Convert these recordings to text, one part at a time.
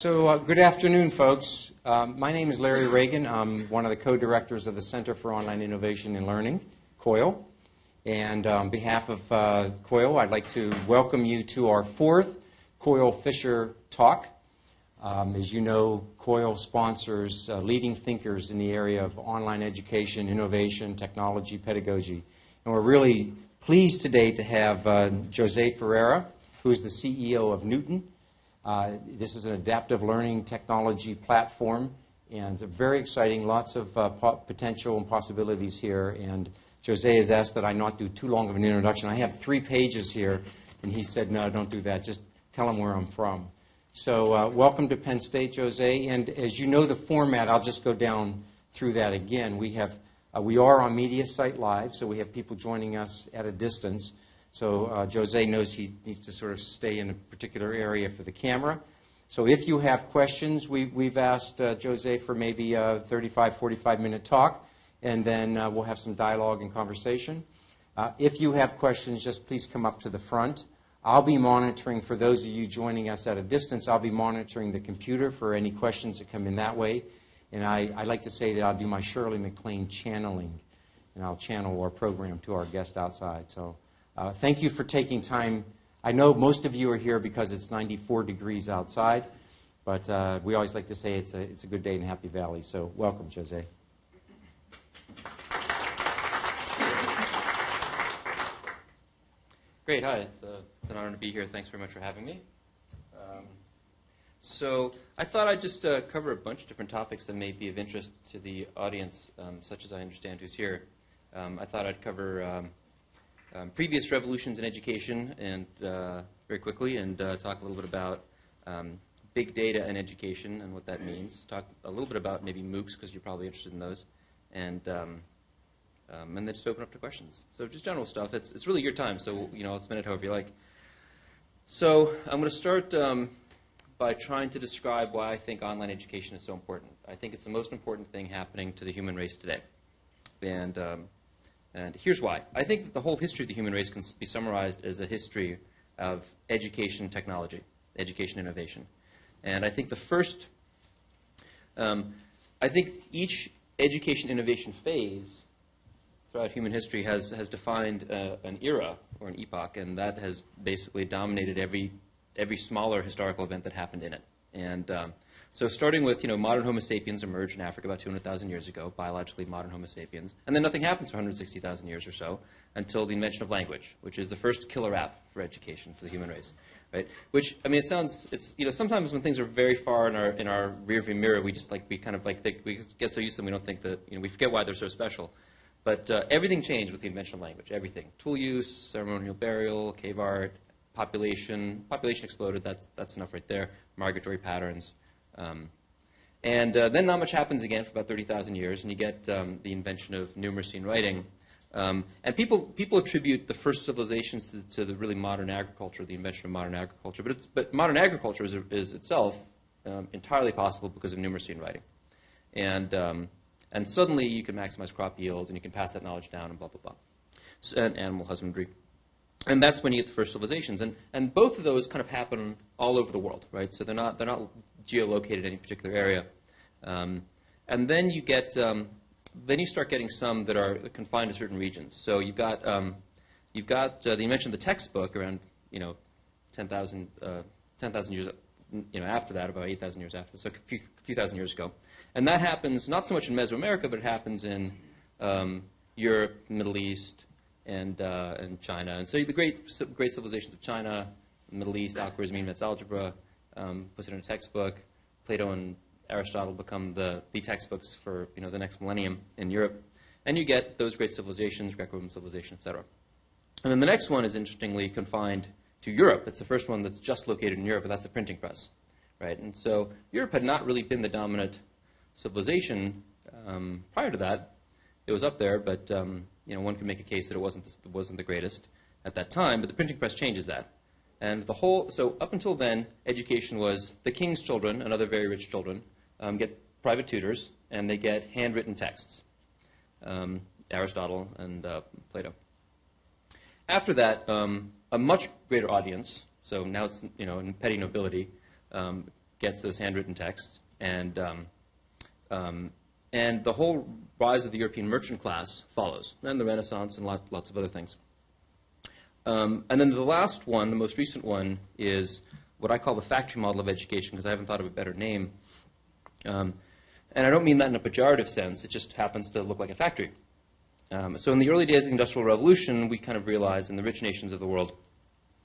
So, uh, good afternoon, folks. Um, my name is Larry Reagan. I'm one of the co directors of the Center for Online Innovation and Learning, COIL. And uh, on behalf of uh, COIL, I'd like to welcome you to our fourth COIL Fisher Talk. Um, as you know, COIL sponsors uh, leading thinkers in the area of online education, innovation, technology, pedagogy. And we're really pleased today to have uh, Jose Ferreira, who is the CEO of Knewton. Uh, this is an adaptive learning technology platform, and very exciting. Lots of uh, potential and possibilities here. And Jose has asked that I not do too long of an introduction. I have three pages here, and he said, "No, don't do that. Just tell him where I'm from." So, uh, welcome to Penn State, Jose. And as you know the format, I'll just go down through that again. We have uh, we are on Mediasite Live, so we have people joining us at a distance. So uh, Jose knows he needs to sort of stay in a particular area for the camera. So if you have questions, we, we've asked uh, Jose for maybe a 35, 45 minute talk, and then uh, we'll have some dialogue and conversation. Uh, if you have questions, just please come up to the front. I'll be monitoring, for those of you joining us at a distance, I'll be monitoring the computer for any questions that come in that way. And I, I like to say that I'll do my Shirley MacLaine channeling, and I'll channel our program to our guest outside. So uh, thank you for taking time. I know most of you are here because it's 94 degrees outside, but uh, we always like to say it's a, it's a good day in Happy Valley. So welcome, Jose. Great. Hi. It's, uh, it's, an honor to be here. Thanks very much for having me. Um, so I thought I'd just uh, cover a bunch of different topics that may be of interest to the audience, um, such as I understand who's here. Um, I thought I'd cover um, previous revolutions in education and uh, very quickly and uh, talk a little bit about um, big data and education and what that means. Talk a little bit about maybe MOOCs because you're probably interested in those, and um, um, and then just open up to questions. So just general stuff. It's it's really your time, so you know I'll spend it however you like. So I'm going to start um, by trying to describe why I think online education is so important. I think it's the most important thing happening to the human race today, and um, and here's why. I think that the whole history of the human race can be summarized as a history of education technology, education innovation. And I think the first, um, I think each education innovation phase throughout human history has, has defined uh, an era or an epoch, and that has basically dominated every, every smaller historical event that happened in it. And um, so starting with, you know, modern Homo sapiens emerged in Africa about 200,000 years ago, biologically modern Homo sapiens. And then nothing happens for 160,000 years or so until the invention of language, which is the first killer app for education for the human race. Right? Which, I mean, it sounds, it's, you know, sometimes when things are very far in our, in our rearview mirror, we just like, we kind of like, think, we get so used to them, we don't think that, you know, we forget why they're so special. But uh, everything changed with the invention of language, everything. Tool use, ceremonial burial, cave art, population. Population exploded, that's, that's enough right there. Migratory patterns. Um, and uh, then not much happens again for about 30,000 years, and you get um, the invention of numeracy and writing. Um, and people, people attribute the first civilizations to, to, the really modern agriculture, the invention of modern agriculture. But, but modern agriculture is, is itself um, entirely possible because of numeracy and writing. And, um, and suddenly you can maximize crop yields, and you can pass that knowledge down, and blah, blah, blah. So, and animal husbandry. And that's when you get the first civilizations. And, and both of those kind of happen all over the world, right? So they're not, they're not geolocated any particular area. Um, and then you get, um, then you start getting some that are confined to certain regions. So you've got, um, you've got uh, you mentioned the textbook around, you know, 10,000 uh, 10, years, you know, after that, about 8,000 years after, so a few, few, thousand years ago. And that happens not so much in Mesoamerica, but it happens in um, Europe, Middle East, and, uh, and China. And so the great, great civilizations of China, Middle East, Al-Khwarizmi, Metz algebra, um, it in a textbook. Plato and Aristotle become the, the textbooks for you know, the next millennium in Europe. And you get those great civilizations, Greco-Roman civilization, etc. And then the next one is interestingly confined to Europe. It's the first one that's just located in Europe, but that's the printing press. Right? And so Europe had not really been the dominant civilization um, prior to that. It was up there, but um, you know, one could make a case that it wasn't the, wasn't the greatest at that time. But the printing press changes that. And the whole, so up until then, education was the king's children and other very rich children um, get private tutors, and they get handwritten texts, um, Aristotle and uh, Plato. After that, um, a much greater audience, so now it's you know in petty nobility, um, gets those handwritten texts, and um, um, and the whole rise of the European merchant class follows, and the Renaissance and lot, lots of other things. Um, and then the last one, the most recent one, is what I call the factory model of education, because I haven't thought of a better name. Um, and I don't mean that in a pejorative sense, it just happens to look like a factory. Um, so in the early days of the Industrial Revolution, we kind of realized in the rich nations of the world,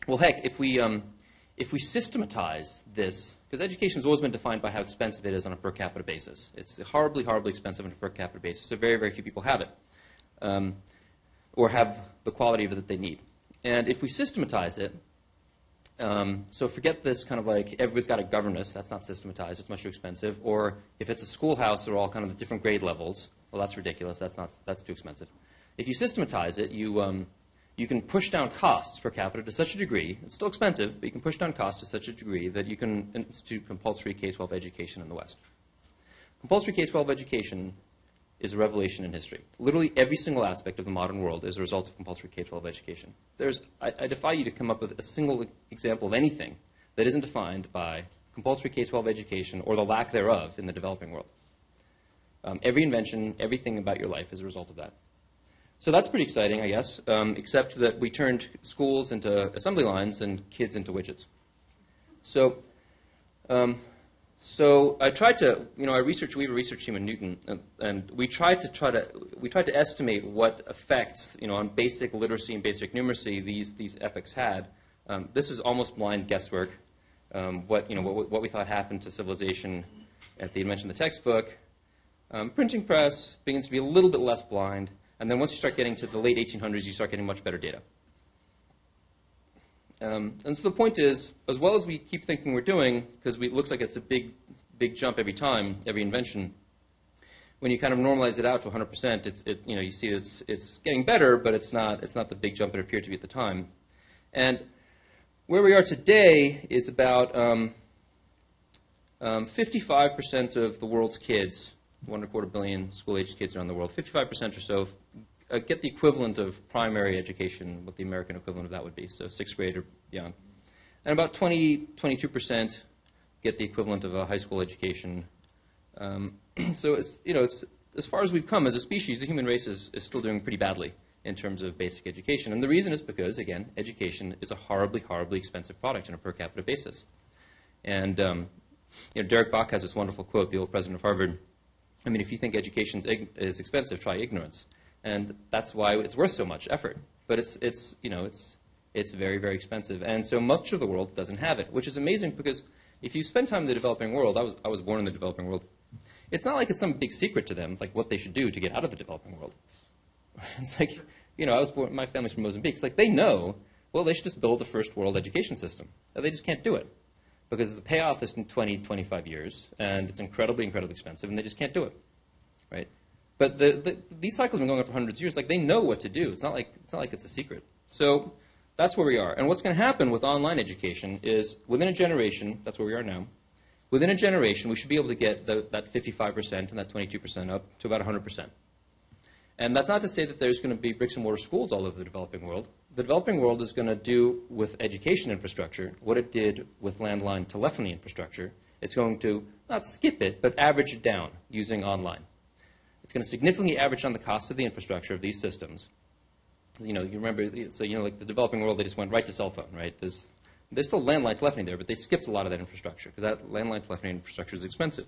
well, heck, if we, um, if we systematize this, because education has always been defined by how expensive it is on a per capita basis. It's horribly, horribly expensive on a per capita basis, so very, very few people have it, um, or have the quality of it that they need. And if we systematize it, um, so forget this kind of like everybody's got a governess. That's not systematized. It's much too expensive. Or if it's a schoolhouse, they're all kind of the different grade levels. Well, that's ridiculous. That's not. That's too expensive. If you systematize it, you um, you can push down costs per capita to such a degree. It's still expensive, but you can push down costs to such a degree that you can institute compulsory K-12 education in the West. Compulsory K-12 education is a revelation in history. Literally every single aspect of the modern world is a result of compulsory K-12 education. There's, I, I defy you to come up with a single example of anything that isn't defined by compulsory K-12 education or the lack thereof in the developing world. Um, every invention, everything about your life is a result of that. So that's pretty exciting, I guess, um, except that we turned schools into assembly lines and kids into widgets. So um, so I tried to, you know, I researched, we have a research team in Knewton, and, and, we tried to try to, we tried to estimate what effects, you know, on basic literacy and basic numeracy these, these epochs had. Um, this is almost blind guesswork. Um, what, you know, what, what, we thought happened to civilization at the invention of the textbook. Um, printing press begins to be a little bit less blind, and then once you start getting to the late 1800s, you start getting much better data. Um, and so the point is, as well as we keep thinking we're doing, because it looks like it's a big, big jump every time, every invention, when you kind of normalize it out to 100%, it's, it, you know, you see it's, it's getting better, but it's not, it's not the big jump it appeared to be at the time. And where we are today is about um, um, 55% of the world's kids, one and a quarter billion school-aged kids around the world, 55% or so uh, get the equivalent of primary education, what the American equivalent of that would be, so sixth grade or beyond. And about 20, 22% get the equivalent of a high school education. Um, so it's, you know, it's, as far as we've come as a species, the human race is, is still doing pretty badly in terms of basic education. And the reason is because, again, education is a horribly, horribly expensive product on a per capita basis. And um, you know, Derek Bok has this wonderful quote, the old president of Harvard. I mean, if you think education is expensive, try ignorance and that's why it's worth so much effort. But it's, it's, you know, it's, it's very, very expensive. And so much of the world doesn't have it, which is amazing because if you spend time in the developing world, I was, I was born in the developing world, it's not like it's some big secret to them, like what they should do to get out of the developing world. It's like, you know, I was born, my family's from Mozambique. It's like they know, well, they should just build a first world education system. They just can't do it because the payoff is in 20, 25 years, and it's incredibly, incredibly expensive, and they just can't do it, right? But the, the, these cycles have been going on for hundreds of years. Like they know what to do. It's not like it's not like it's a secret. So that's where we are. And what's going to happen with online education is within a generation, that's where we are now. Within a generation, we should be able to get the, that 55% and that 22% up to about 100%. And that's not to say that there's going to be bricks and mortar schools all over the developing world. The developing world is going to do with education infrastructure what it did with landline telephony infrastructure. It's going to not skip it, but average it down using online. It's going to significantly average down the cost of the infrastructure of these systems. You know, you remember, so you know, like the developing world, they just went right to cell phone, right? There's, there's still landline telephony there, but they skipped a lot of that infrastructure because that landline telephony infrastructure is expensive.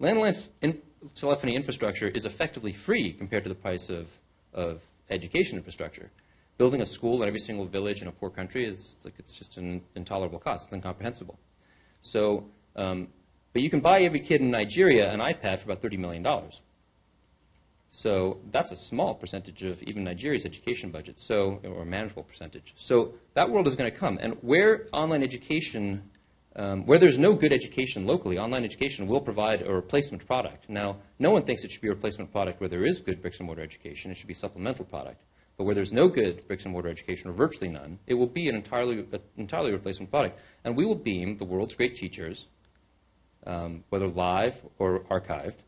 Landline in telephony infrastructure is effectively free compared to the price of, of education infrastructure. Building a school in every single village in a poor country is like it's just an intolerable cost. It's incomprehensible. So, um, but you can buy every kid in Nigeria an iPad for about $30 million. So that's a small percentage of even Nigeria's education budget, so or a manageable percentage. So that world is going to come, and where online education, um, where there's no good education locally, online education will provide a replacement product. Now, no one thinks it should be a replacement product where there is good bricks and mortar education. It should be a supplemental product. But where there's no good bricks and mortar education, or virtually none, it will be an entirely, entirely replacement product. And we will beam the world's great teachers, um, whether live or archived,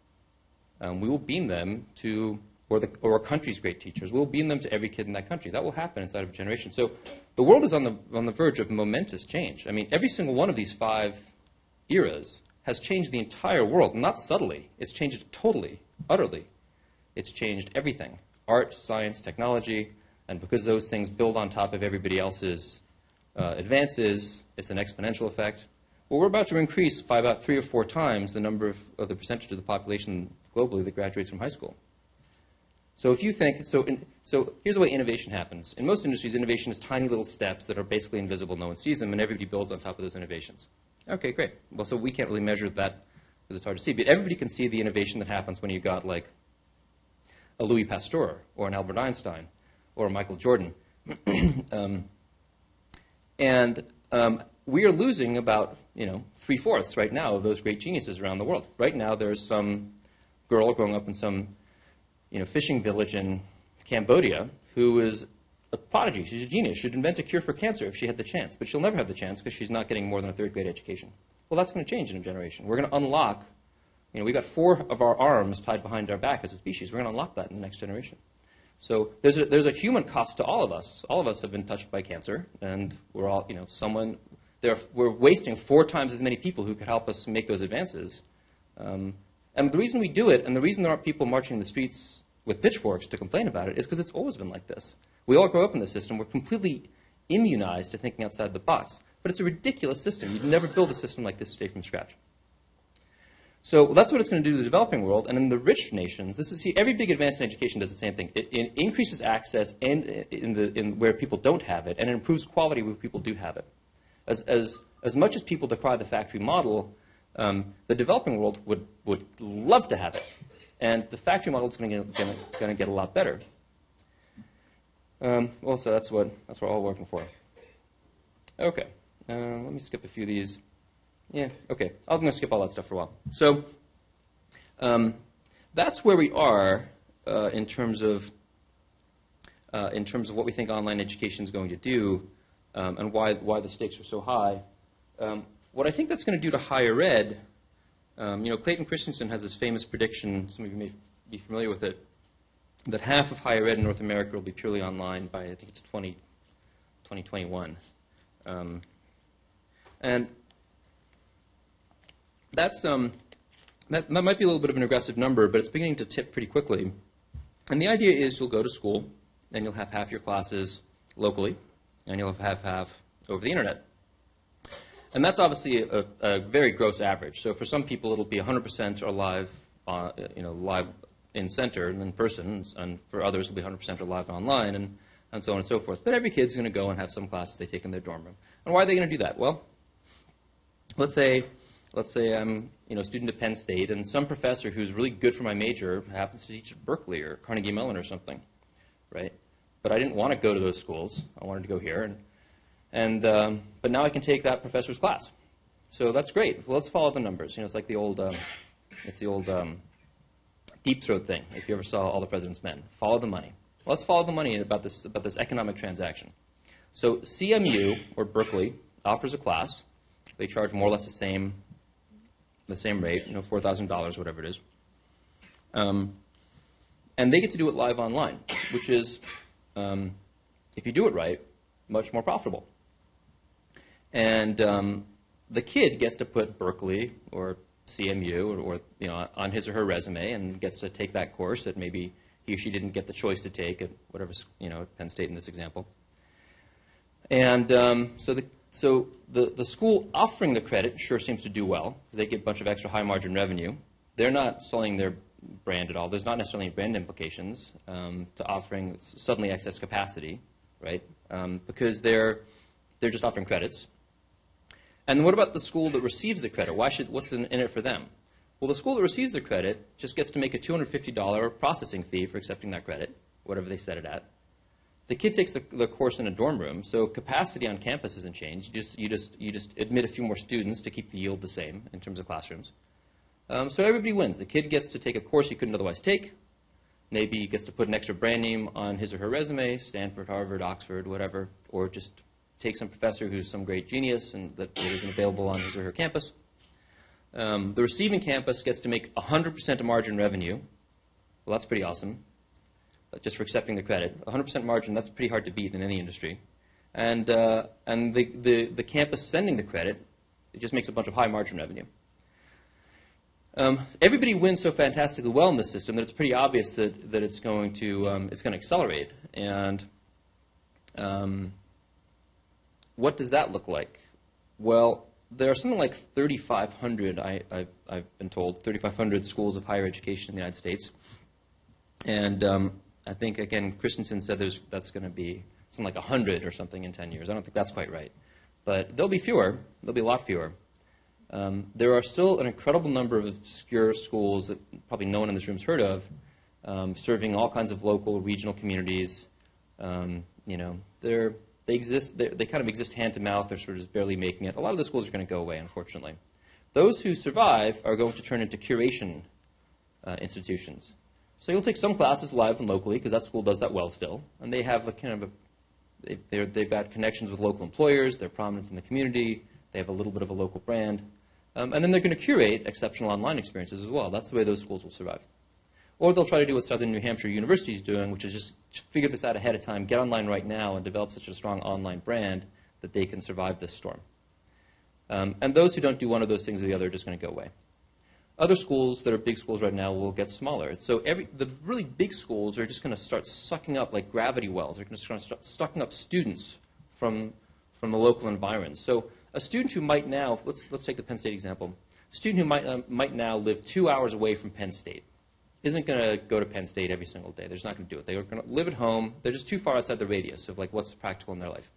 um, we will beam them to, or, the, or a country's great teachers, we'll beam them to every kid in that country. That will happen inside of a generation. So the world is on the, on the verge of momentous change. I mean, every single one of these five eras has changed the entire world, not subtly. It's changed totally, utterly. It's changed everything art, science, technology, and because those things build on top of everybody else's uh, advances, it's an exponential effect. Well, we're about to increase by about three or four times the number of, of the percentage of the population globally that graduates from high school. So if you think, so, in, so here's the way innovation happens. In most industries, innovation is tiny little steps that are basically invisible, no one sees them, and everybody builds on top of those innovations. Okay, great. Well, so we can't really measure that because it's hard to see, but everybody can see the innovation that happens when you got like a Louis Pasteur or an Albert Einstein or a Michael Jordan. um, and um, we are losing about, you know, three-fourths right now of those great geniuses around the world. Right now, there's some girl growing up in some you know, fishing village in Cambodia who is a prodigy. She's a genius. She'd invent a cure for cancer if she had the chance, but she'll never have the chance because she's not getting more than a third grade education. Well, that's going to change in a generation. We're going to unlock, you know, we've got four of our arms tied behind our back as a species. We're going to unlock that in the next generation. So there's a, there's a human cost to all of us. All of us have been touched by cancer, and we're all, you know, someone, there we're wasting four times as many people who could help us make those advances. Um, and the reason we do it, and the reason there aren't people marching in the streets with pitchforks to complain about it is because it's always been like this. We all grow up in this system. We're completely immunized to thinking outside the box. But it's a ridiculous system. You'd never build a system like this today from scratch. So that's what it's going to do to the developing world. And in the rich nations, this is see, every big advance in education does the same thing. It, it increases access in, the, in where people don't have it, and it improves quality where people do have it. As, as, as much as people decry the factory model, um, the developing world would, would love to have it. And the factory model is going to get a lot better. Um, well, so that's what, that's what we're all working for. Okay. Uh, let me skip a few of these. Yeah, okay. I'm going to skip all that stuff for a while. So um, that's where we are uh, in terms of uh, in terms of what we think online education is going to do um, and why, why the stakes are so high. Um, what I think that's going to do to higher ed um, you know, Clayton Christensen has this famous prediction, some of you may be familiar with it, that half of higher ed in North America will be purely online by, I think it's 20, 2021. Um, and that's, um, that, that might be a little bit of an aggressive number, but it's beginning to tip pretty quickly. And the idea is you'll go to school, and you'll have half your classes locally, and you'll have half over the internet. And that's obviously a, a, very gross average. So for some people, it'll be 100% or live, uh, you know, live in center and in person, and for others, it'll be 100% or live online, and, and so on and so forth. But every kid's going to go and have some classes they take in their dorm room. And why are they going to do that? Well, let's say, let's say I'm you know, a student at Penn State, and some professor who's really good for my major happens to teach at Berkeley or Carnegie Mellon or something, right? But I didn't want to go to those schools. I wanted to go here, and and, um, but now I can take that professor's class. So that's great. Well, let's follow the numbers. You know, it's like the old, um, it's the old um, deep throat thing. If you ever saw All the President's Men, follow the money. Well, let's follow the money about this about this economic transaction. So CMU or Berkeley offers a class. They charge more or less the same the same rate, you know, four thousand dollars, whatever it is. Um, and they get to do it live online, which is, um, if you do it right, much more profitable. And um, the kid gets to put Berkeley or CMU or, or, you know on his or her resume and gets to take that course that maybe he or she didn't get the choice to take at whatever you know Penn State in this example. And um, so the so the, the school offering the credit sure seems to do well. Because they get a bunch of extra high margin revenue. They're not selling their brand at all. There's not necessarily brand implications um, to offering suddenly excess capacity, right? Um, because they're they're just offering credits. And what about the school that receives the credit? Why should, what's in, it for them? Well, the school that receives the credit just gets to make a $250 processing fee for accepting that credit, whatever they set it at. The kid takes the, the course in a dorm room, so capacity on campus isn't changed. You just, you, just, you just admit a few more students to keep the yield the same in terms of classrooms. Um, so everybody wins. The kid gets to take a course he couldn't otherwise take. Maybe he gets to put an extra brand name on his or her resume, Stanford, Harvard, Oxford, whatever, or just take some professor who's some great genius and that isn't available on his or her campus. Um, the receiving campus gets to make 100% of margin revenue. Well, that's pretty awesome, just for accepting the credit. 100% margin, that's pretty hard to beat in any industry. And, uh, and the, the, the campus sending the credit it just makes a bunch of high margin revenue. Um, everybody wins so fantastically well in this system that it's pretty obvious that, that it's going to um, it's going to accelerate. And um, what does that look like? Well, there are something like 3,500, I, have been told, 3,500 schools of higher education in the United States. And um, I think, again, Christensen said that's going to be something like 100 or something in 10 years. I don't think that's quite right. But there'll be fewer. There'll be a lot fewer. Um, there are still an incredible number of obscure schools that probably no one in this room has heard of, um, serving all kinds of local, regional communities. Um, you know, they're they exist, they kind of exist hand to mouth. They're sort of just barely making it. A lot of the schools are going to go away, unfortunately. Those who survive are going to turn into curation uh, institutions. So you'll take some classes live and locally because that school does that well still, and they have a kind of a they, they've got connections with local employers. They're prominent in the community. They have a little bit of a local brand, um, and then they're going to curate exceptional online experiences as well. That's the way those schools will survive. Or they'll try to do what Southern New Hampshire University is doing, which is just figure this out ahead of time, get online right now, and develop such a strong online brand that they can survive this storm. Um, and those who don't do one of those things or the other are just going to go away. Other schools that are big schools right now will get smaller. So every, the really big schools are just going to start sucking up like gravity wells. They're going to start sucking up students from, from the local environs. So a student who might now, let's, let's take the Penn State example, a student who might, uh, might now live two hours away from Penn State isn't going to go to Penn State every single day. They're just not going to do it. They're going to live at home. They're just too far outside the radius of like what's practical in their life.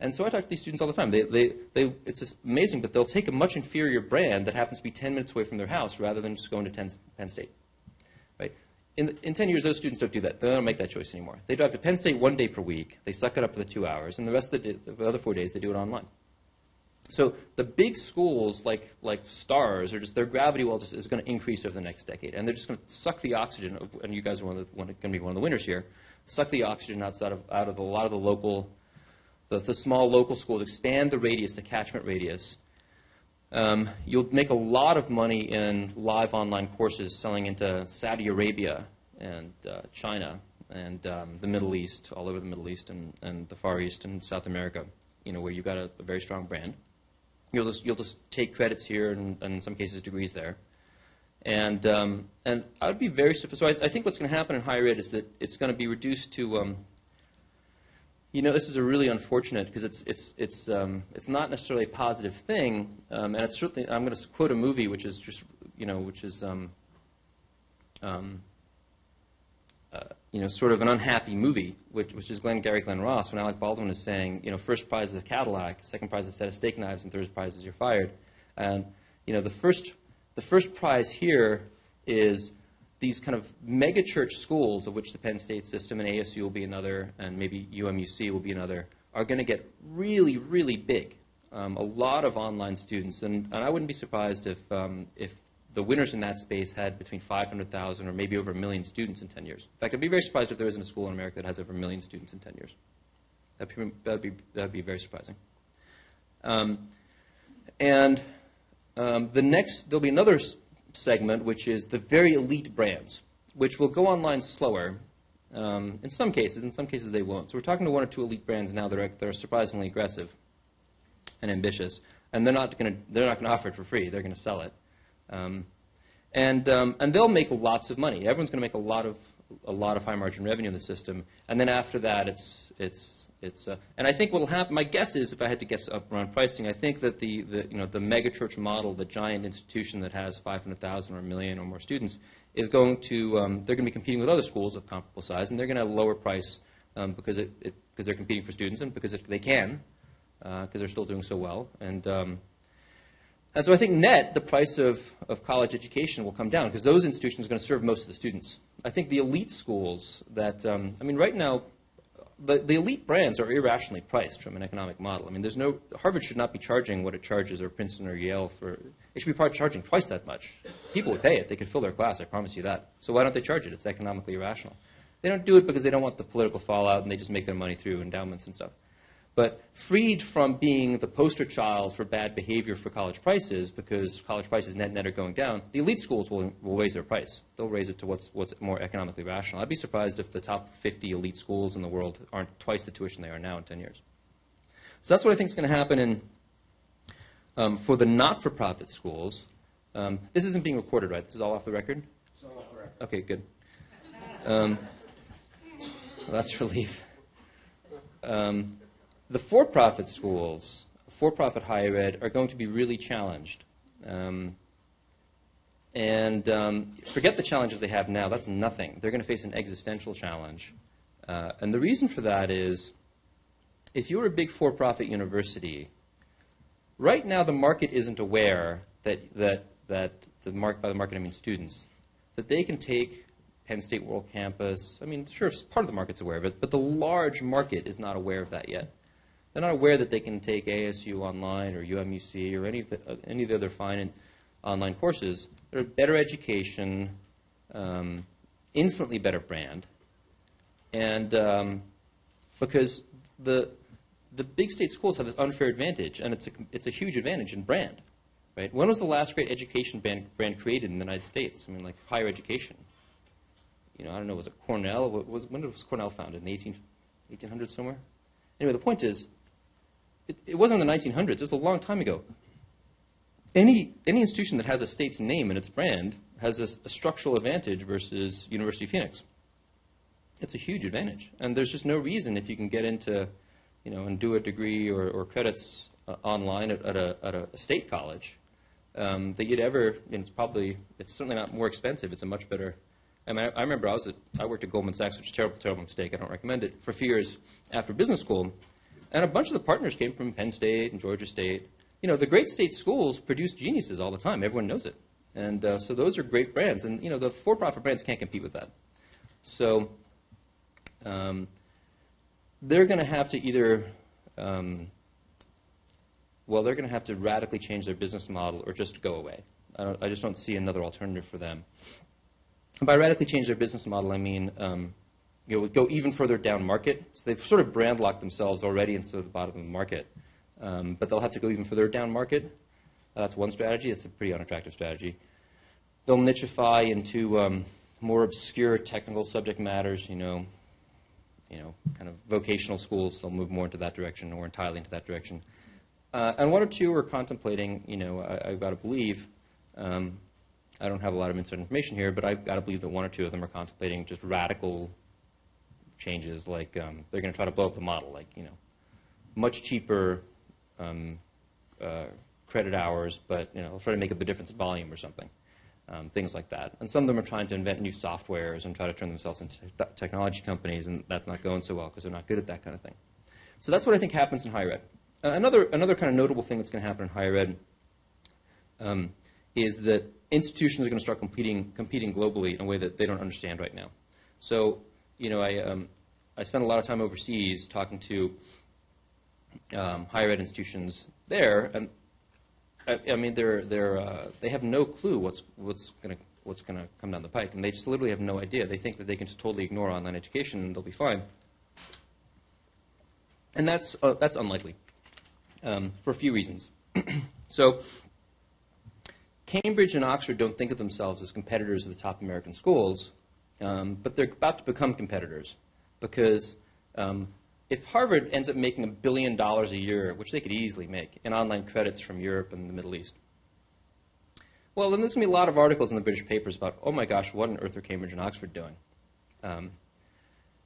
And so I talk to these students all the time. They, they, they, it's amazing, but they'll take a much inferior brand that happens to be 10 minutes away from their house rather than just going to Penn, Penn State. Right? In, in 10 years, those students don't do that. They don't make that choice anymore. They drive to Penn State one day per week. They suck it up for the two hours, and the rest of the, day, the other four days, they do it online. So the big schools like, like stars are just their gravity well just is going to increase over the next decade, and they're just going to suck the oxygen. Of, and you guys are going to be one of the winners here. Suck the oxygen outside of out of a lot of the local, the, the small local schools. Expand the radius, the catchment radius. Um, you'll make a lot of money in live online courses selling into Saudi Arabia and uh, China and um, the Middle East, all over the Middle East and, and the Far East and South America. You know where you've got a, a very strong brand. You'll just, you'll just take credits here and, and in some cases degrees there. And, um, and I would be very, so I, I think what's going to happen in higher ed is that it's going to be reduced to, um, you know, this is a really unfortunate because it's, it's, it's, um, it's not necessarily a positive thing. Um, and it's certainly, I'm going to quote a movie which is just, you know, which is, um, um, you know, sort of an unhappy movie, which, which is Glengarry Glen Ross, when Alec Baldwin is saying, you know, first prize is a Cadillac, second prize is a set of steak knives, and third prize is you're fired. And, you know, the first, the first prize here is these kind of megachurch schools, of which the Penn State system and ASU will be another, and maybe UMUC will be another, are going to get really, really big. Um, a lot of online students, and, and I wouldn't be surprised if, um, if the winners in that space had between 500,000 or maybe over a million students in 10 years. In fact, I'd be very surprised if there isn't a school in America that has over a million students in 10 years. That'd be, that'd be, very surprising. Um, and um, the next, there'll be another segment, which is the very elite brands, which will go online slower um, in some cases. In some cases, they won't. So we're talking to one or two elite brands now that are, that are surprisingly aggressive and ambitious, and they're not going to offer it for free. They're going to sell it. Um, and, um, and they'll make lots of money. Everyone's going to make a lot of, a lot of high margin revenue in the system. And then after that, it's, it's, it's uh, and I think what will happen, my guess is, if I had to guess up around pricing, I think that the, the, you know, the megachurch model, the giant institution that has 500,000 or a million or more students, is going to, um, they're going to be competing with other schools of comparable size, and they're going to lower price um, because, it, it, because they're competing for students and because it, they can, because uh, they're still doing so well. And, um, and so I think net, the price of, of college education will come down because those institutions are going to serve most of the students. I think the elite schools that, um, I mean, right now, the, the elite brands are irrationally priced from an economic model. I mean, there's no, Harvard should not be charging what it charges, or Princeton or Yale for, it should be charging twice that much. People would pay it. They could fill their class, I promise you that. So why don't they charge it? It's economically irrational. They don't do it because they don't want the political fallout and they just make their money through endowments and stuff. But freed from being the poster child for bad behavior for college prices, because college prices net net are going down, the elite schools will, will raise their price. They'll raise it to what's, what's more economically rational. I'd be surprised if the top 50 elite schools in the world aren't twice the tuition they are now in 10 years. So that's what I think is going to happen in, Um, for the not-for-profit schools, um, this isn't being recorded, right? This is all off the record? It's all off the record. Okay, good. Um, well, that's relief. Um, the for-profit schools, for-profit higher ed, are going to be really challenged. Um, and um, forget the challenges they have now. That's nothing. They're going to face an existential challenge. Uh, and the reason for that is if you're a big for profit university, right now the market isn't aware that, that, that the market, by the market I mean students, that they can take Penn State World Campus. I mean, sure, part of the market's aware of it, but the large market is not aware of that yet. They're not aware that they can take ASU online or UMUC or any of the, uh, any of the other fine online courses a better education, um, infinitely better brand, and um, because the the big state schools have this unfair advantage, and it's a it's a huge advantage in brand, right? When was the last great education brand, brand created in the United States? I mean, like higher education. You know, I don't know, was it Cornell? Was, when was Cornell founded? In the 18, 1800s somewhere? Anyway, the point is, it, it wasn't in the 1900s. It was a long time ago any, any institution that has a state's name in its brand has a, a, structural advantage versus University of Phoenix. It's a huge advantage. And there's just no reason if you can get into, you know, and do a degree or, or credits uh, online at, at, a, at, a, state college um, that you'd ever, it's probably, it's certainly not more expensive. It's a much better, I mean, I, I remember I was at, I worked at Goldman Sachs, which is a terrible, terrible mistake. I don't recommend it, for a few years after business school. And a bunch of the partners came from Penn State and Georgia State you know, the great state schools produce geniuses all the time. Everyone knows it. And uh, so those are great brands. And, you know, the for-profit brands can't compete with that. So um, they're going to have to either, um, well, they're going to have to radically change their business model or just go away. I, I, just don't see another alternative for them. And by radically change their business model, I mean, um, you know, go even further down market. So they've sort of brand locked themselves already into the bottom of the market. Um, but they'll have to go even further down market. Uh, that's one strategy. It's a pretty unattractive strategy. They'll nichify into um, more obscure technical subject matters, you know, you know, kind of vocational schools. They'll move more into that direction or entirely into that direction. Uh, and one or two are contemplating, you know, I, have got to believe, um, I don't have a lot of inside information here, but I've got to believe that one or two of them are contemplating just radical changes, like um, they're going to try to blow up the model, like, you know, much cheaper um, uh, credit hours, but you know, try to make up the difference in volume or something. Um, things like that. And some of them are trying to invent new softwares and try to turn themselves into technology companies, and that's not going so well because they're not good at that kind of thing. So that's what I think happens in higher ed. Uh, another, another kind of notable thing that's going to happen in higher ed um, is that institutions are going to start competing, competing globally in a way that they don't understand right now. So, you know, I, um, I spent a lot of time overseas talking to um, higher ed institutions there, and I, I mean, they're, they're, uh, they have no clue what's, what's going to what's going to come down the pike, and they just literally have no idea. They think that they can just totally ignore online education and they'll be fine. And that's, uh, that's unlikely um, for a few reasons. so, Cambridge and Oxford don't think of themselves as competitors of the top American schools, um, but they're about to become competitors because um, if Harvard ends up making a billion dollars a year, which they could easily make, in online credits from Europe and the Middle East, well, then there's going to be a lot of articles in the British papers about, oh my gosh, what on earth are Cambridge and Oxford doing? Um,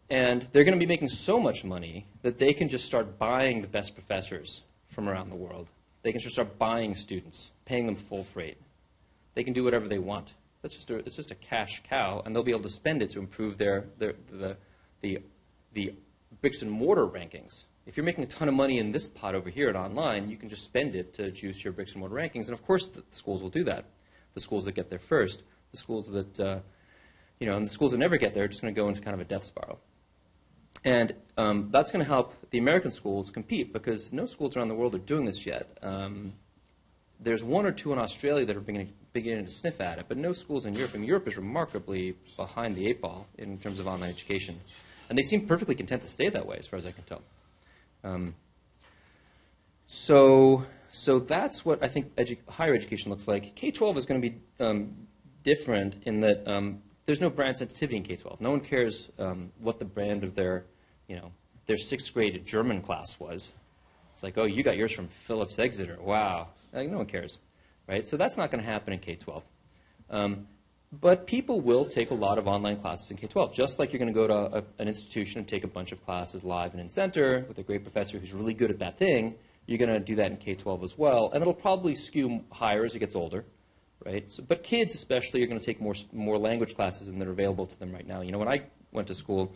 and they're going to be making so much money that they can just start buying the best professors from around the world. They can just start buying students, paying them full freight. They can do whatever they want. That's just a, it's just a cash cow, and they'll be able to spend it to improve their, their the, the, the bricks and mortar rankings. If you're making a ton of money in this pot over here at online, you can just spend it to juice your bricks and mortar rankings. And of course, the, the schools will do that. The schools that get there first, the schools that, uh, you know, and the schools that never get there are just going to go into kind of a death spiral. And um, that's going to help the American schools compete because no schools around the world are doing this yet. Um, there's one or two in Australia that are beginning, beginning to sniff at it, but no schools in Europe. I mean, Europe is remarkably behind the eight ball in terms of online education. And they seem perfectly content to stay that way, as far as I can tell. Um, so, so that's what I think edu- higher education looks like. K 12 is going to be um, different in that um, there's no brand sensitivity in K 12. No one cares um, what the brand of their, you know, their sixth grade German class was. It's like, oh, you got yours from Phillips Exeter. Wow. Like, no one cares, right? So that's not going to happen in K-12. Um, but people will take a lot of online classes in K-12, just like you're going to go to a, an institution and take a bunch of classes live and in center with a great professor who's really good at that thing. You're going to do that in K-12 as well, and it'll probably skew higher as it gets older, right? So, but kids especially are going to take more more language classes than are available to them right now. You know, when I went to school,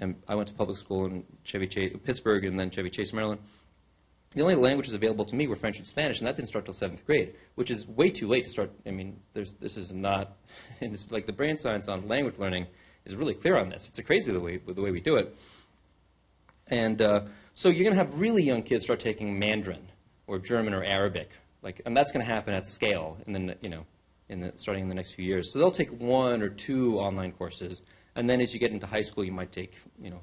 and I went to public school in Chevy Chase, Pittsburgh, and then Chevy Chase, Maryland the only languages available to me were French and Spanish, and that didn't start till seventh grade, which is way too late to start. I mean, this is not, and it's like the brain science on language learning is really clear on this. It's a crazy the way, the way we do it. And uh, so you're going to have really young kids start taking Mandarin or German or Arabic, like, and that's going to happen at scale in the, you know, in the, starting in the next few years. So they'll take one or two online courses, and then as you get into high school, you might take, you know,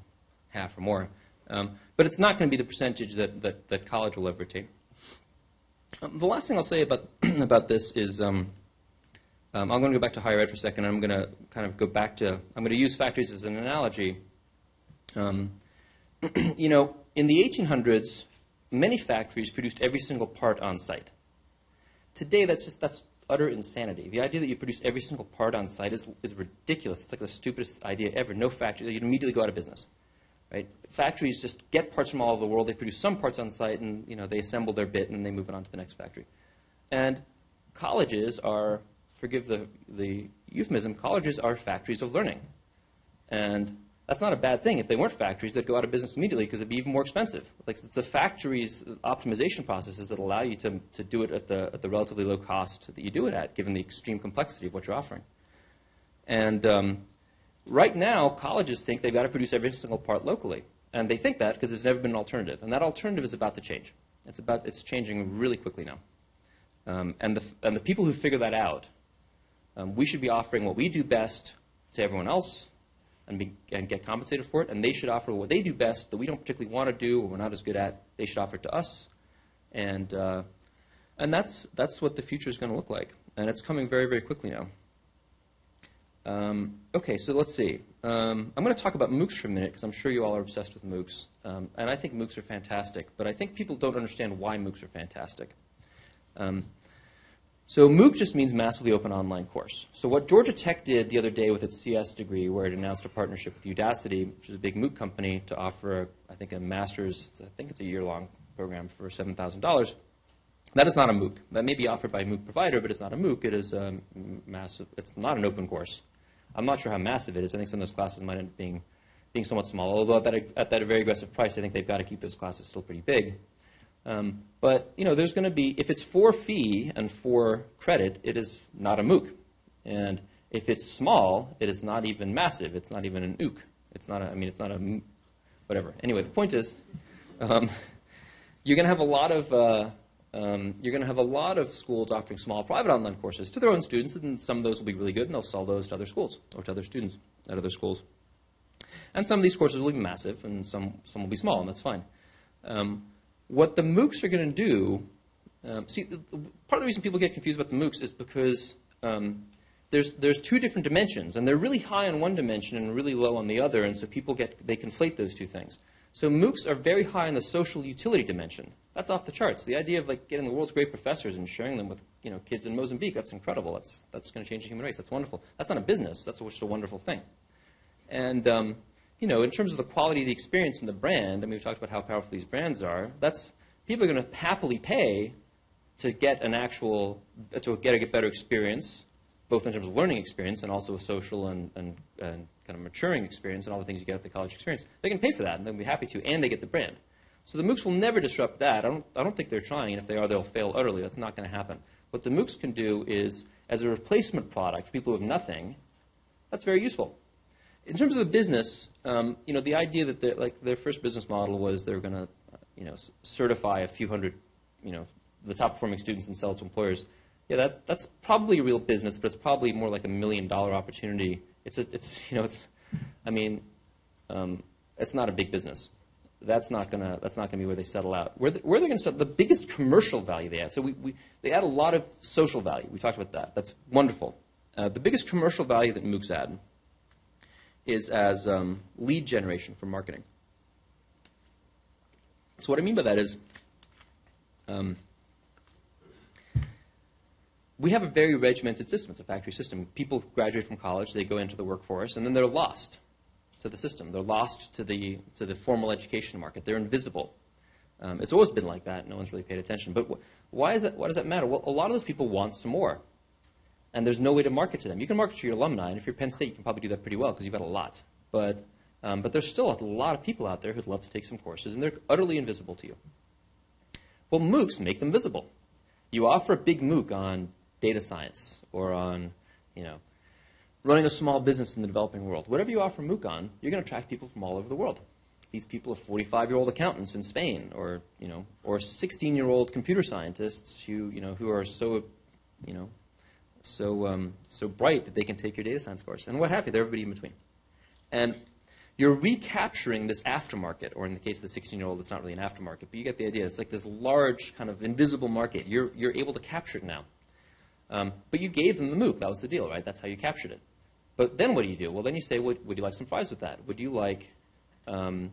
half or more. Um, but it's not going to be the percentage that, that, that college will ever attain. Um, the last thing I'll say about, about this is um, um, I'm going to go back to higher ed for a second. I'm going to kind of go back to, I'm going to use factories as an analogy. Um, you know, in the 1800s, many factories produced every single part on site. Today, that's just, that's utter insanity. The idea that you produce every single part on site is, is ridiculous. It's like the stupidest idea ever. No factory, you'd immediately go out of business. Right? Factories just get parts from all over the world. They produce some parts on site, and you know they assemble their bit, and they move it on to the next factory. And colleges are, forgive the, the euphemism, colleges are factories of learning. And that's not a bad thing. If they weren't factories, they'd go out of business immediately because it'd be even more expensive. Like it's the factories optimization processes that allow you to, to do it at the, at the relatively low cost that you do it at, given the extreme complexity of what you're offering. And um, Right now, colleges think they've got to produce every single part locally. And they think that because there's never been an alternative. And that alternative is about to change. It's, about, it's changing really quickly now. Um, and, the, and the people who figure that out, um, we should be offering what we do best to everyone else and, be, and get compensated for it. And they should offer what they do best that we don't particularly want to do or we're not as good at. They should offer it to us. And, uh, and that's, that's what the future is going to look like. And it's coming very, very quickly now. Um, okay, so let's see. Um, I'm going to talk about MOOCs for a minute because I'm sure you all are obsessed with MOOCs. Um, and I think MOOCs are fantastic, but I think people don't understand why MOOCs are fantastic. Um, so MOOC just means massively open online course. So what Georgia Tech did the other day with its CS degree, where it announced a partnership with Udacity, which is a big MOOC company, to offer, I think, a master's, I think it's a year-long program for $7,000. That is not a MOOC. That may be offered by a MOOC provider, but it's not a MOOC. It is a massive, it's not an open course. I'm not sure how massive it is. I think some of those classes might end up being, being somewhat small. Although at that, at that very aggressive price, I think they've got to keep those classes still pretty big. Um, but you know, there's going to be if it's for fee and for credit, it is not a MOOC. And if it's small, it is not even massive. It's not even an OOC. It's not. A, I mean, it's not a whatever. Anyway, the point is, um, you're going to have a lot of uh, um, you're going to have a lot of schools offering small private online courses to their own students, and some of those will be really good, and they'll sell those to other schools or to other students at other schools. And some of these courses will be massive, and some, some will be small, and that's fine. Um, what the MOOCs are going to do, um, see, part of the reason people get confused about the MOOCs is because um, there's, there's two different dimensions, and they're really high on one dimension and really low on the other, and so people get, they conflate those two things. So MOOCs are very high in the social utility dimension. That's off the charts. The idea of like getting the world's great professors and sharing them with you know kids in Mozambique, that's incredible. That's, that's going to change the human race. That's wonderful. That's not a business. That's just a wonderful thing. And um, you know, in terms of the quality of the experience and the brand, I mean, we've talked about how powerful these brands are. That's people are going to happily pay to get an actual to get a better experience, both in terms of learning experience and also a social and, and, and kind of maturing experience and all the things you get at the college experience, they can pay for that and they'll be happy to, and they get the brand. So the MOOCs will never disrupt that. I don't, I don't think they're trying, and if they are, they'll fail utterly. That's not going to happen. What the MOOCs can do is, as a replacement product for people who have nothing, that's very useful. In terms of the business, um, you know, the idea that like their first business model was they were going to, you know, certify a few hundred, you know, the top performing students and sell it to employers. Yeah, that, that's probably a real business, but it's probably more like a million dollar opportunity it's, a, it's you know, it's, I mean, um, it's not a big business. That's not not gonna be where they settle out. Where, the, where they're gonna settle, the biggest commercial value they add. So we, we, they add a lot of social value. We talked about that. That's wonderful. Uh, the biggest commercial value that MOOCs add is as um, lead generation for marketing. So what I mean by that is, um, we have a very regimented system. It's a factory system. People graduate from college, they go into the workforce, and then they're lost to the system. They're lost to the, to the formal education market. They're invisible. Um, it's always been like that. No one's really paid attention. But wh- why, is that, why does that matter? Well, a lot of those people want some more. And there's no way to market to them. You can market to your alumni, and if you're Penn State, you can probably do that pretty well because you've got a lot. But, um, but there's still a lot of people out there who'd love to take some courses, and they're utterly invisible to you. Well, MOOCs make them visible. You offer a big MOOC on data science or on, you know, running a small business in the developing world. Whatever you offer MOOC on, you're going to attract people from all over the world. These people are 45-year-old accountants in Spain, or you know, or 16-year-old computer scientists who you know who are so, you know, so um, so bright that they can take your data science course, and what have you. They're everybody in between, and you're recapturing this aftermarket, or in the case of the 16-year-old, it's not really an aftermarket, but you get the idea. It's like this large kind of invisible market. You're you're able to capture it now. Um, but you gave them the MOOC. That was the deal, right? That's how you captured it. But then what do you do? Well, then you say, would, would you like some fries with that? Would you like, um,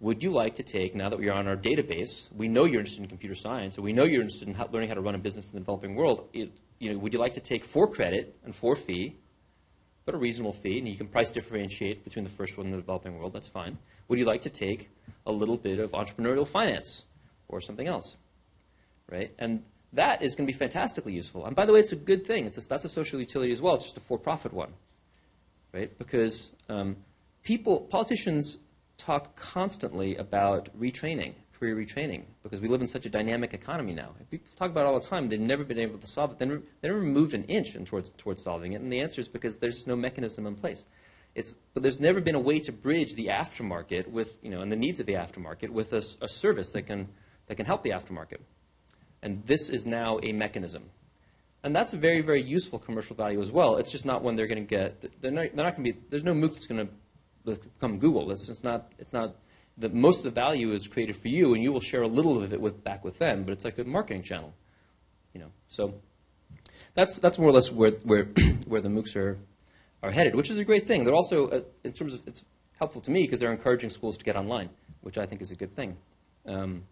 would you like to take, now that we are on our database, we know you're interested in computer science, or we know you're interested in how, learning how to run a business in the developing world. It, you know, would you like to take for credit and for fee, but a reasonable fee, and you can price differentiate between the first one and the developing world, that's fine. Would you like to take a little bit of entrepreneurial finance or something else? Right? And that is going to be fantastically useful. And by the way, it's a good thing. It's a, that's a social utility as well. It's just a for-profit one, right? Because um, people, politicians talk constantly about retraining, career retraining, because we live in such a dynamic economy now. People talk about it all the time. They've never been able to solve it. They never, they never moved an inch in towards, towards solving it. And the answer is because there's no mechanism in place. It's, but there's never been a way to bridge the aftermarket with, you know, and the needs of the aftermarket with a, a service that can, that can help the aftermarket. And this is now a mechanism. And that's a very, very useful commercial value as well. It's just not one they're going to get. They're not, they're not going to be, there's no MOOC that's going to become Google. It's, it's not, it's not, most of the value is created for you, and you will share a little of it with, back with them, but it's like a marketing channel. You know, so that's, that's more or less where, where, where the MOOCs are, are headed, which is a great thing. They're also, uh, in terms of, it's helpful to me because they're encouraging schools to get online, which I think is a good thing. Um,